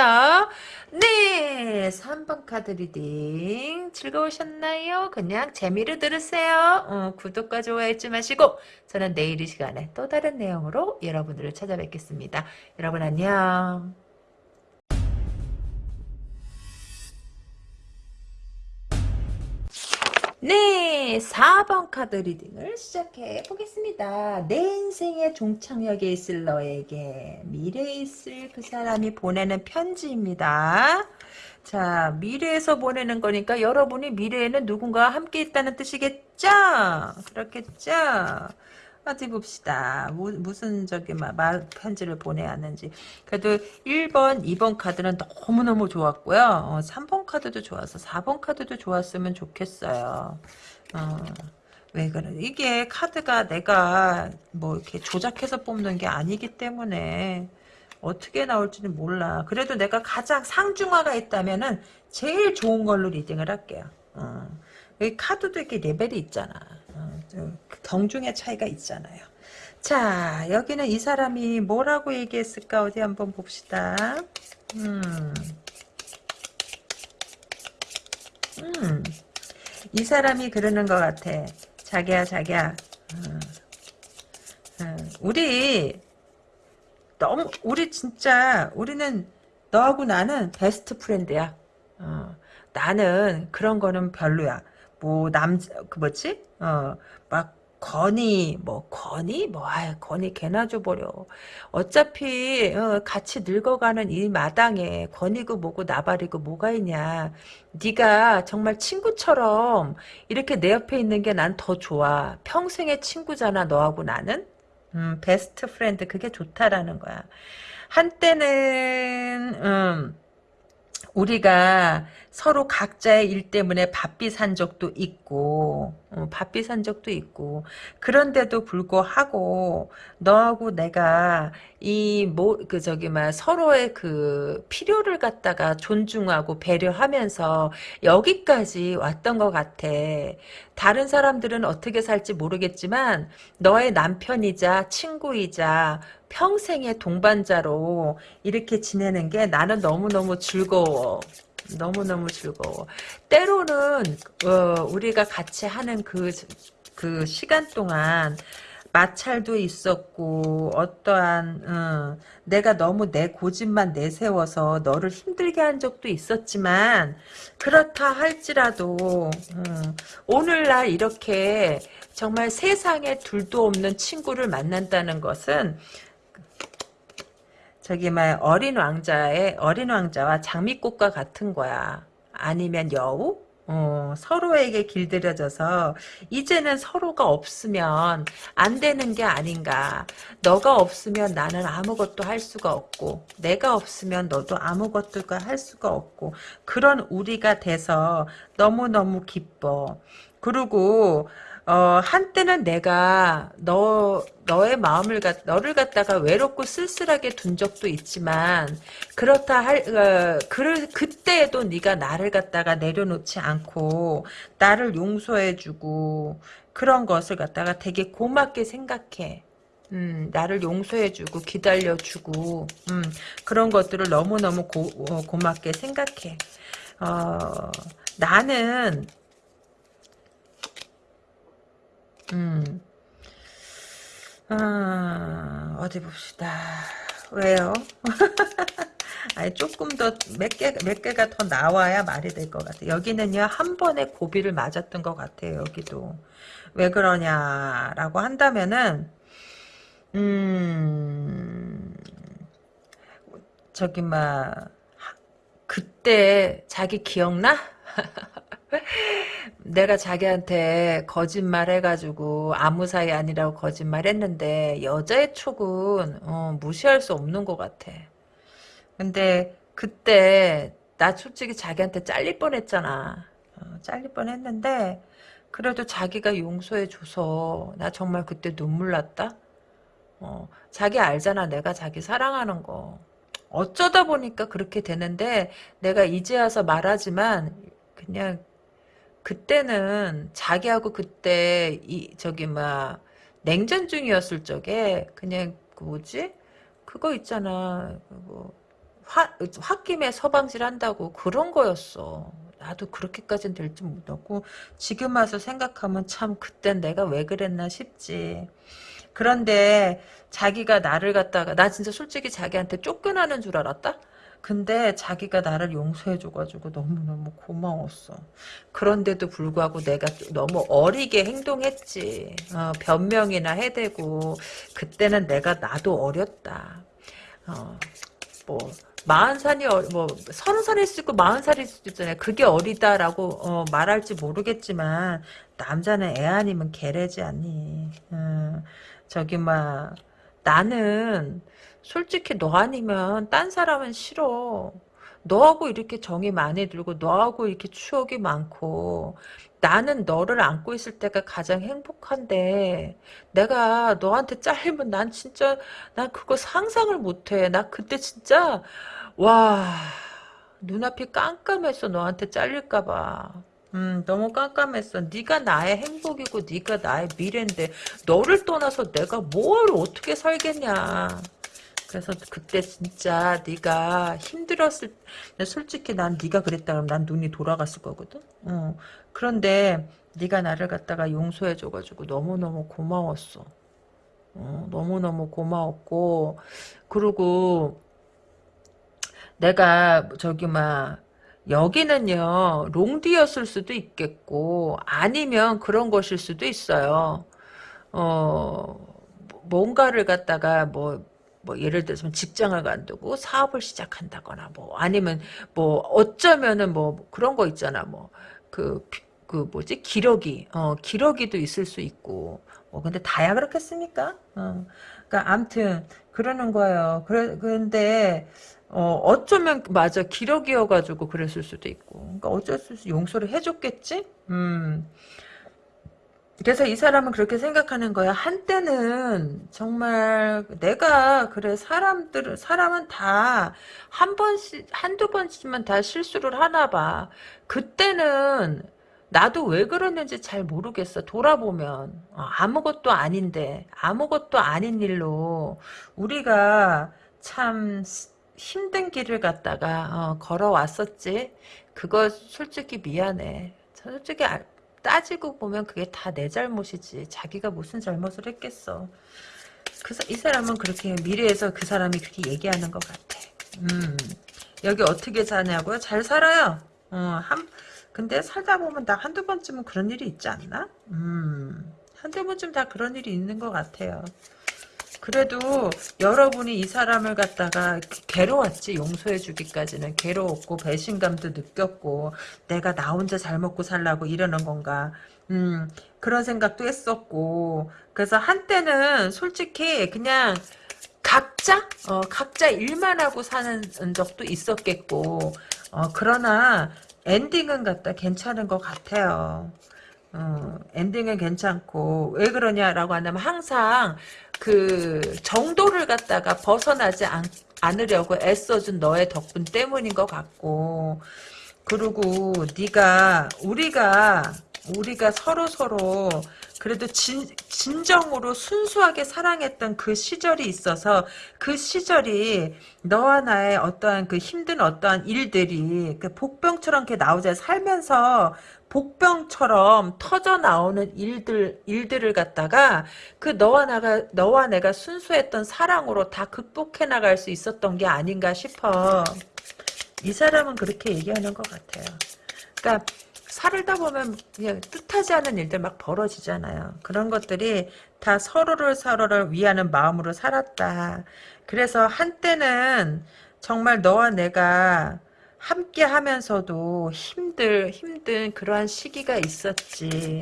네! 3번 카드 reading. 즐거우셨나요? 그냥 재미를 들으세요. 어, 구독과 좋아요 잊지 마시고, 저는 내일 이 시간에 또 다른 내용으로 여러분들을 찾아뵙겠습니다. 여러분 안녕. 네, 4번 카드 리딩을 시작해 보겠습니다. 내 인생의 종착역에 있을 너에게 미래에 있을 그 사람이 보내는 편지입니다. 자, 미래에서 보내는 거니까 여러분이 미래에는 누군가와 함께 있다는 뜻이겠죠? 그렇겠죠? 어디 봅시다. 무, 무슨 저기 막말 편지를 보내야 하는지. 그래도 1번, 2번 카드는 너무너무 좋았고요. 어, 3번 카드도 좋아서 4번 카드도 좋았으면 좋겠어요. 어, 왜 그래? 이게 카드가 내가 뭐 이렇게 조작해서 뽑는 게 아니기 때문에 어떻게 나올지는 몰라. 그래도 내가 가장 상중하가 있다면은 제일 좋은 걸로 리딩을 할게요. 어. 카드도 이렇게 레벨이 있잖아. 어, 경중의 차이가 있잖아요. 자, 여기는 이 사람이 뭐라고 얘기했을까? 어디 한번 봅시다. 음. 음. 이 사람이 그러는 것 같아. 자기야, 자기야. 음. 음. 우리, 너무, 우리 진짜, 우리는, 너하고 나는 베스트 프렌드야. 어. 나는 그런 거는 별로야. 뭐, 남, 그 뭐지? 어, 막, 건이, 뭐, 건이? 뭐, 아 건이 개나 줘버려. 어차피, 어, 같이 늙어가는 이 마당에 건이고 뭐고 나발이고 뭐가 있냐. 네가 정말 친구처럼 이렇게 내 옆에 있는 게 난 더 좋아. 평생의 친구잖아, 너하고 나는? 음, best friend, 그게 좋다라는 거야. 한때는, 음, 우리가 서로 각자의 일 때문에 바삐 산 적도 있고 어, 바삐 산 적도 있고 그런데도 불구하고 너하고 내가 이 뭐 그 저기 막 서로의 그 필요를 갖다가 존중하고 배려하면서 여기까지 왔던 것 같아. 다른 사람들은 어떻게 살지 모르겠지만 너의 남편이자 친구이자 평생의 동반자로 이렇게 지내는 게 나는 너무너무 즐거워. 너무너무 즐거워. 때로는 어, 우리가 같이 하는 그, 그 시간 동안 마찰도 있었고 어떠한 어, 내가 너무 내 고집만 내세워서 너를 힘들게 한 적도 있었지만 그렇다 할지라도 어, 오늘날 이렇게 정말 세상에 둘도 없는 친구를 만난다는 것은 저기 막 어린 왕자의 어린 왕자와 장미꽃과 같은 거야. 아니면 여우? 어, 서로에게 길들여져서 이제는 서로가 없으면 안 되는 게 아닌가. 너가 없으면 나는 아무것도 할 수가 없고 내가 없으면 너도 아무것도 할 수가 없고 그런 우리가 돼서 너무너무 기뻐. 그리고 어, 한때는 내가 너, 너의 마음을, 갖, 너를 갖다가 외롭고 쓸쓸하게 둔 적도 있지만, 그렇다 할, 어, 그, 그때에도 네가 나를 갖다가 내려놓지 않고, 나를 용서해주고, 그런 것을 갖다가 되게 고맙게 생각해. 음, 나를 용서해주고, 기다려주고, 음, 그런 것들을 너무너무 고, 어, 고맙게 생각해. 어, 나는, 음. 아, 어디 봅시다. 왜요? 아니, 조금 더, 몇 개, 몇 개가 더 나와야 말이 될 것 같아요. 여기는요, 한 번에 고비를 맞았던 것 같아요, 여기도. 왜 그러냐라고 한다면은, 음, 저기, 막, 그때 자기 기억나? 내가 자기한테 거짓말 해가지고 아무 사이 아니라고 거짓말 했는데 여자의 촉은 어, 무시할 수 없는 것 같아. 근데 그때 나 솔직히 자기한테 잘릴 뻔했잖아. 어, 잘릴 뻔했는데 그래도 자기가 용서해줘서 나 정말 그때 눈물 났다. 어, 자기 알잖아 내가 자기 사랑하는 거. 어쩌다 보니까 그렇게 되는데 내가 이제 와서 말하지만 그냥 그때는 자기하고 그때 이 저기 막 냉전 중이었을 적에 그냥 그 뭐지? 그거 있잖아. 뭐 화, 홧김에 서방질 한다고 그런 거였어. 나도 그렇게까지는 될 줄 몰랐고 지금 와서 생각하면 참 그땐 내가 왜 그랬나 싶지. 그런데 자기가 나를 갖다가 나 진짜 솔직히 자기한테 쫓겨나는 줄 알았다 근데 자기가 나를 용서해줘가지고 너무너무 고마웠어. 그런데도 불구하고 내가 너무 어리게 행동했지. 어, 변명이나 해대고 그때는 내가 나도 어렸다. 어, 뭐 마흔 살이 어, 뭐 서른 살일 수도 있고 마흔 살일 수도 있잖아요. 그게 어리다라고 어, 말할지 모르겠지만 남자는 애 아니면 개래지 않니. 어, 저기 막 나는 솔직히 너 아니면 딴 사람은 싫어. 너하고 이렇게 정이 많이 들고 너하고 이렇게 추억이 많고 나는 너를 안고 있을 때가 가장 행복한데 내가 너한테 잘리면 난 진짜 난 그거 상상을 못해. 나 그때 진짜 와 눈앞이 깜깜했어 너한테 잘릴까 봐. 음, 너무 깜깜했어. 네가 나의 행복이고 네가 나의 미래인데 너를 떠나서 내가 뭘 어떻게 살겠냐. 그래서 그때 진짜 네가 힘들었을 솔직히 난 네가 그랬다 그러면 난 눈이 돌아갔을 거거든. 어. 그런데 네가 나를 갖다가 용서해 줘가지고 너무너무 고마웠어. 어, 너무너무 고마웠고 그리고 내가 저기 막 여기는요 롱디였을 수도 있겠고 아니면 그런 것일 수도 있어요. 어 뭔가를 갖다가 뭐, 뭐 예를 들어서 직장을 간두고 사업을 시작한다거나 뭐 아니면 뭐 어쩌면은 뭐 그런 거 있잖아. 뭐그그 뭐지? 기러기. 어 기러기도 있을 수 있고. 뭐 근데 다야 그렇겠습니까? 어 그러니까 암튼 그러는 거예요. 그래 근데 어, 어쩌면 맞아. 기러기여가지고 그랬을 수도 있고. 그러니까 어쩔 수 없이 용서를 해줬겠지? 음 그래서 이 사람은 그렇게 생각하는 거야 한때는 정말 내가 그래 사람들 사람은 다 한 번씩 한두 번씩만 다 실수를 하나 봐 그때는 나도 왜 그랬는지 잘 모르겠어 돌아보면 어, 아무것도 아닌데 아무것도 아닌 일로 우리가 참 힘든 길을 갖다가 어, 걸어왔었지. 그거 솔직히 미안해. 솔직히 아, 따지고 보면 그게 다 내 잘못이지. 자기가 무슨 잘못을 했겠어. 그, 이 사람은 그렇게 미래에서 그 사람이 그렇게 얘기하는 것 같아. 음, 여기 어떻게 사냐고요? 잘 살아요. 어, 한, 근데 살다 보면 나 한두 번쯤은 그런 일이 있지 않나? 음, 한두 번쯤 다 그런 일이 있는 것 같아요. 그래도 여러분이 이 사람을 갖다가 괴로웠지 용서해 주기까지는. 괴로웠고 배신감도 느꼈고 내가 나 혼자 잘 먹고 살라고 이러는 건가. 음 그런 생각도 했었고. 그래서 한때는 솔직히 그냥 각자 어 각자 일만 하고 사는 적도 있었겠고. 어 그러나 엔딩은 갖다 괜찮은 것 같아요. 어, 엔딩은 괜찮고. 왜 그러냐라고 한다면 항상 그 정도를 갖다가 벗어나지 않, 않으려고 애써준 너의 덕분 때문인 것 같고 그리고 네가 우리가 우리가 서로 서로 그래도 진, 진정으로 순수하게 사랑했던 그 시절이 있어서 그 시절이 너와 나의 어떠한 그 힘든 어떠한 일들이 그 복병처럼 이렇게 나오자 살면서 복병처럼 터져 나오는 일들 일들을 갖다가 그 너와 나가 너와 내가 순수했던 사랑으로 다 극복해 나갈 수 있었던 게 아닌가 싶어. 이 사람은 그렇게 얘기하는 것 같아요. 그러니까 살다 보면 그냥 뜻하지 않은 일들 막 벌어지잖아요. 그런 것들이 다 서로를 서로를 위하는 마음으로 살았다. 그래서 한때는 정말 너와 내가 함께 하면서도 힘들, 힘든 그러한 시기가 있었지.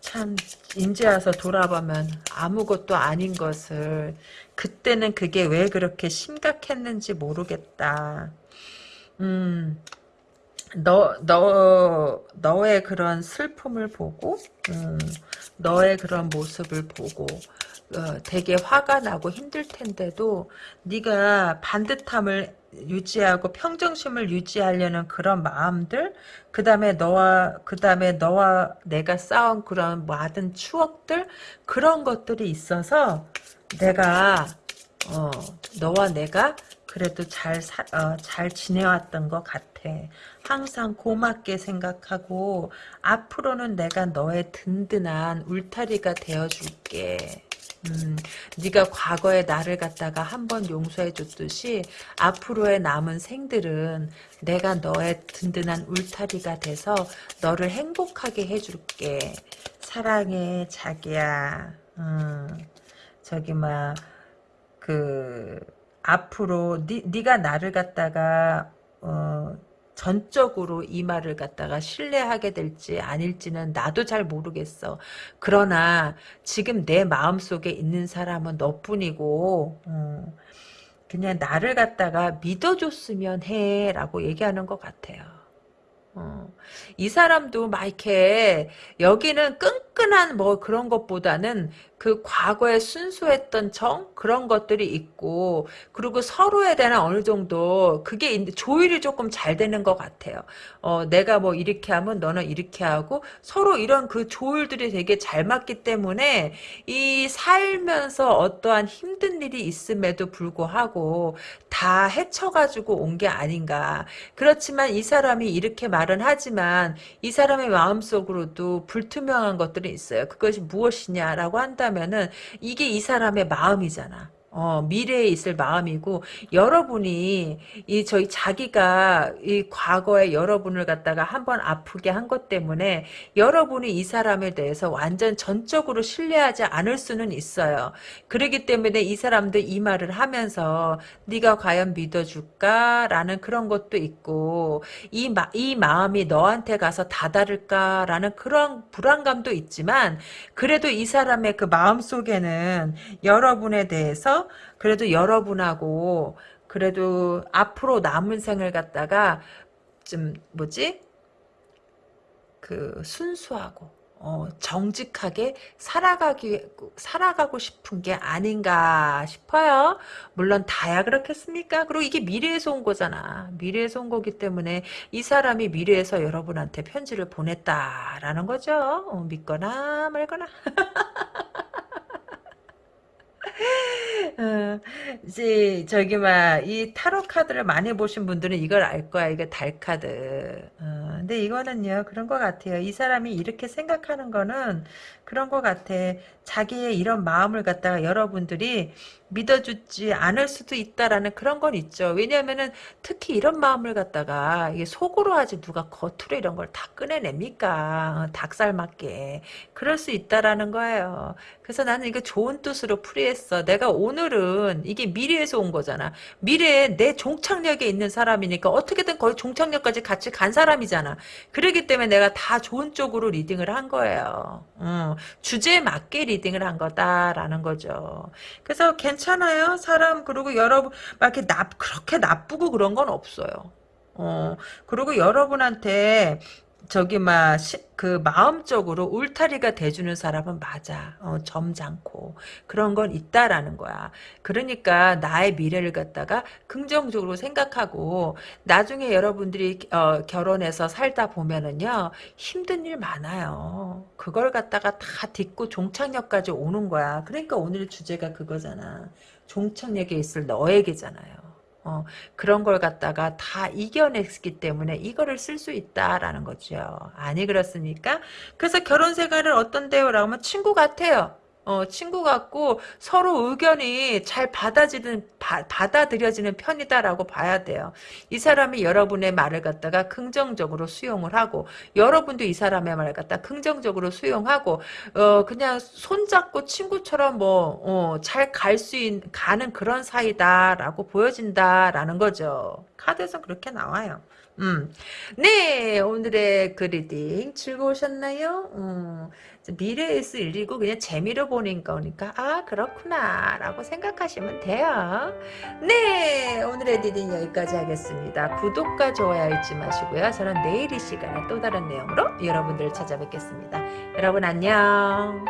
참, 인제 와서 돌아보면 아무것도 아닌 것을, 그때는 그게 왜 그렇게 심각했는지 모르겠다. 음, 너, 너, 너의 그런 슬픔을 보고, 음, 너의 그런 모습을 보고, 어, 되게 화가 나고 힘들 텐데도 네가 반듯함을 유지하고 평정심을 유지하려는 그런 마음들 그 다음에 너와 그 다음에 너와 내가 쌓은 그런 많은 추억들 그런 것들이 있어서 내가 어, 너와 내가 그래도 잘, 사, 어, 잘 지내왔던 것 같아. 항상 고맙게 생각하고 앞으로는 내가 너의 든든한 울타리가 되어줄게. 음, 네가 과거의 나를 갖다가 한 번 용서해 줬듯이 앞으로의 남은 생들은 내가 너의 든든한 울타리가 돼서 너를 행복하게 해줄게. 사랑해 자기야. 음, 저기 막그 앞으로 니, 네가 나를 갖다가 어, 전적으로 이 말을 갖다가 신뢰하게 될지 아닐지는 나도 잘 모르겠어. 그러나 지금 내 마음속에 있는 사람은 너뿐이고 어, 그냥 나를 갖다가 믿어줬으면 해 라고 얘기하는 것 같아요. 어, 이 사람도 막 이렇게 여기는 끈끈한 뭐 그런 것보다는 그 과거에 순수했던 정 그런 것들이 있고 그리고 서로에 대한 어느 정도 그게 조율이 조금 잘 되는 것 같아요. 어, 내가 뭐 이렇게 하면 너는 이렇게 하고 서로 이런 그 조율들이 되게 잘 맞기 때문에 이 살면서 어떠한 힘든 일이 있음에도 불구하고 다 헤쳐가지고 온 게 아닌가. 그렇지만 이 사람이 이렇게 말은 하지만 이 사람의 마음속으로도 불투명한 것들이 있어요. 그것이 무엇이냐라고 한다 한다면은 이게 이 사람의 마음이잖아. 어, 미래에 있을 마음이고 여러분이 이 저희 자기가 이 과거에 여러분을 갖다가 한번 아프게 한 것 때문에 여러분이 이 사람에 대해서 완전 전적으로 신뢰하지 않을 수는 있어요. 그러기 때문에 이 사람도 이 말을 하면서 네가 과연 믿어줄까라는 그런 것도 있고 이, 마, 이 마음이 너한테 가서 다다를까라는 그런 불안감도 있지만 그래도 이 사람의 그 마음 속에는 여러분에 대해서 그래도 여러분하고 그래도 앞으로 남은 생을 갖다가 좀 뭐지 그 순수하고 어, 정직하게 살아가기 살아가고 싶은 게 아닌가 싶어요. 물론 다야 그렇겠습니까? 그리고 이게 미래에서 온 거잖아. 미래에서 온 거기 때문에 이 사람이 미래에서 여러분한테 편지를 보냈다라는 거죠. 어, 믿거나 말거나. 어, 이제 저기 막이 타로 카드를 많이 보신 분들은 이걸 알 거야. 이게 달 카드. 어, 근데 이거는요 그런 것 같아요. 이 사람이 이렇게 생각하는 거는 그런 것 같아. 자기의 이런 마음을 갖다가 여러분들이 믿어주지 않을 수도 있다라는 그런 건 있죠. 왜냐하면은 특히 이런 마음을 갖다가 이게 속으로 하지 누가 겉으로 이런 걸 다 꺼내냅니까? 닭살 맞게. 그럴 수 있다라는 거예요. 그래서 나는 이거 좋은 뜻으로 풀이했어. 내가 오늘은 이게 미래에서 온 거잖아. 미래에 내 종착역에 있는 사람이니까 어떻게든 거의 종착역까지 같이 간 사람이잖아. 그러기 때문에 내가 다 좋은 쪽으로 리딩을 한 거예요. 음, 주제에 맞게 리딩을 한 거다라는 거죠. 그래서 괜찮아요. 사람 그리고 여러분 막 이렇게 나 그렇게 나쁘고 그런 건 없어요. 어, 그리고 여러분한테 저기 막 그 마음적으로 울타리가 돼주는 사람은 맞아. 어, 점잖고 그런 건 있다라는 거야. 그러니까 나의 미래를 갖다가 긍정적으로 생각하고 나중에 여러분들이 어, 결혼해서 살다 보면은요 힘든 일 많아요. 그걸 갖다가 다 딛고 종착역까지 오는 거야. 그러니까 오늘 주제가 그거잖아. 종착역에 있을 너에게잖아요. 어, 그런 걸 갖다가 다 이겨냈기 때문에 이거를 쓸 수 있다라는 거죠. 아니 그렇습니까? 그래서 결혼 생활을 어떤데요? 라고 하면 친구 같아요. 어, 친구 같고 서로 의견이 잘 받아지는 바, 받아들여지는 편이다라고 봐야 돼요. 이 사람이 여러분의 말을 갖다가 긍정적으로 수용을 하고 여러분도 이 사람의 말을 갖다 긍정적으로 수용하고 어, 그냥 손잡고 친구처럼 뭐잘 갈수 있는 가는 그런 사이다라고 보여진다라는 거죠. 카드에서 그렇게 나와요. 음. 네, 오늘의 그 reading 즐거우셨나요? 음. 미래에 일이고 그냥 재미로 보는 거니까. 아 그렇구나. 라고 생각하시면 돼요. 네 오늘의 reading 여기까지 하겠습니다. 구독과 좋아요 잊지 마시고요. 저는 내일 이 시간에 또 다른 내용으로 여러분들을 찾아뵙겠습니다. 여러분 안녕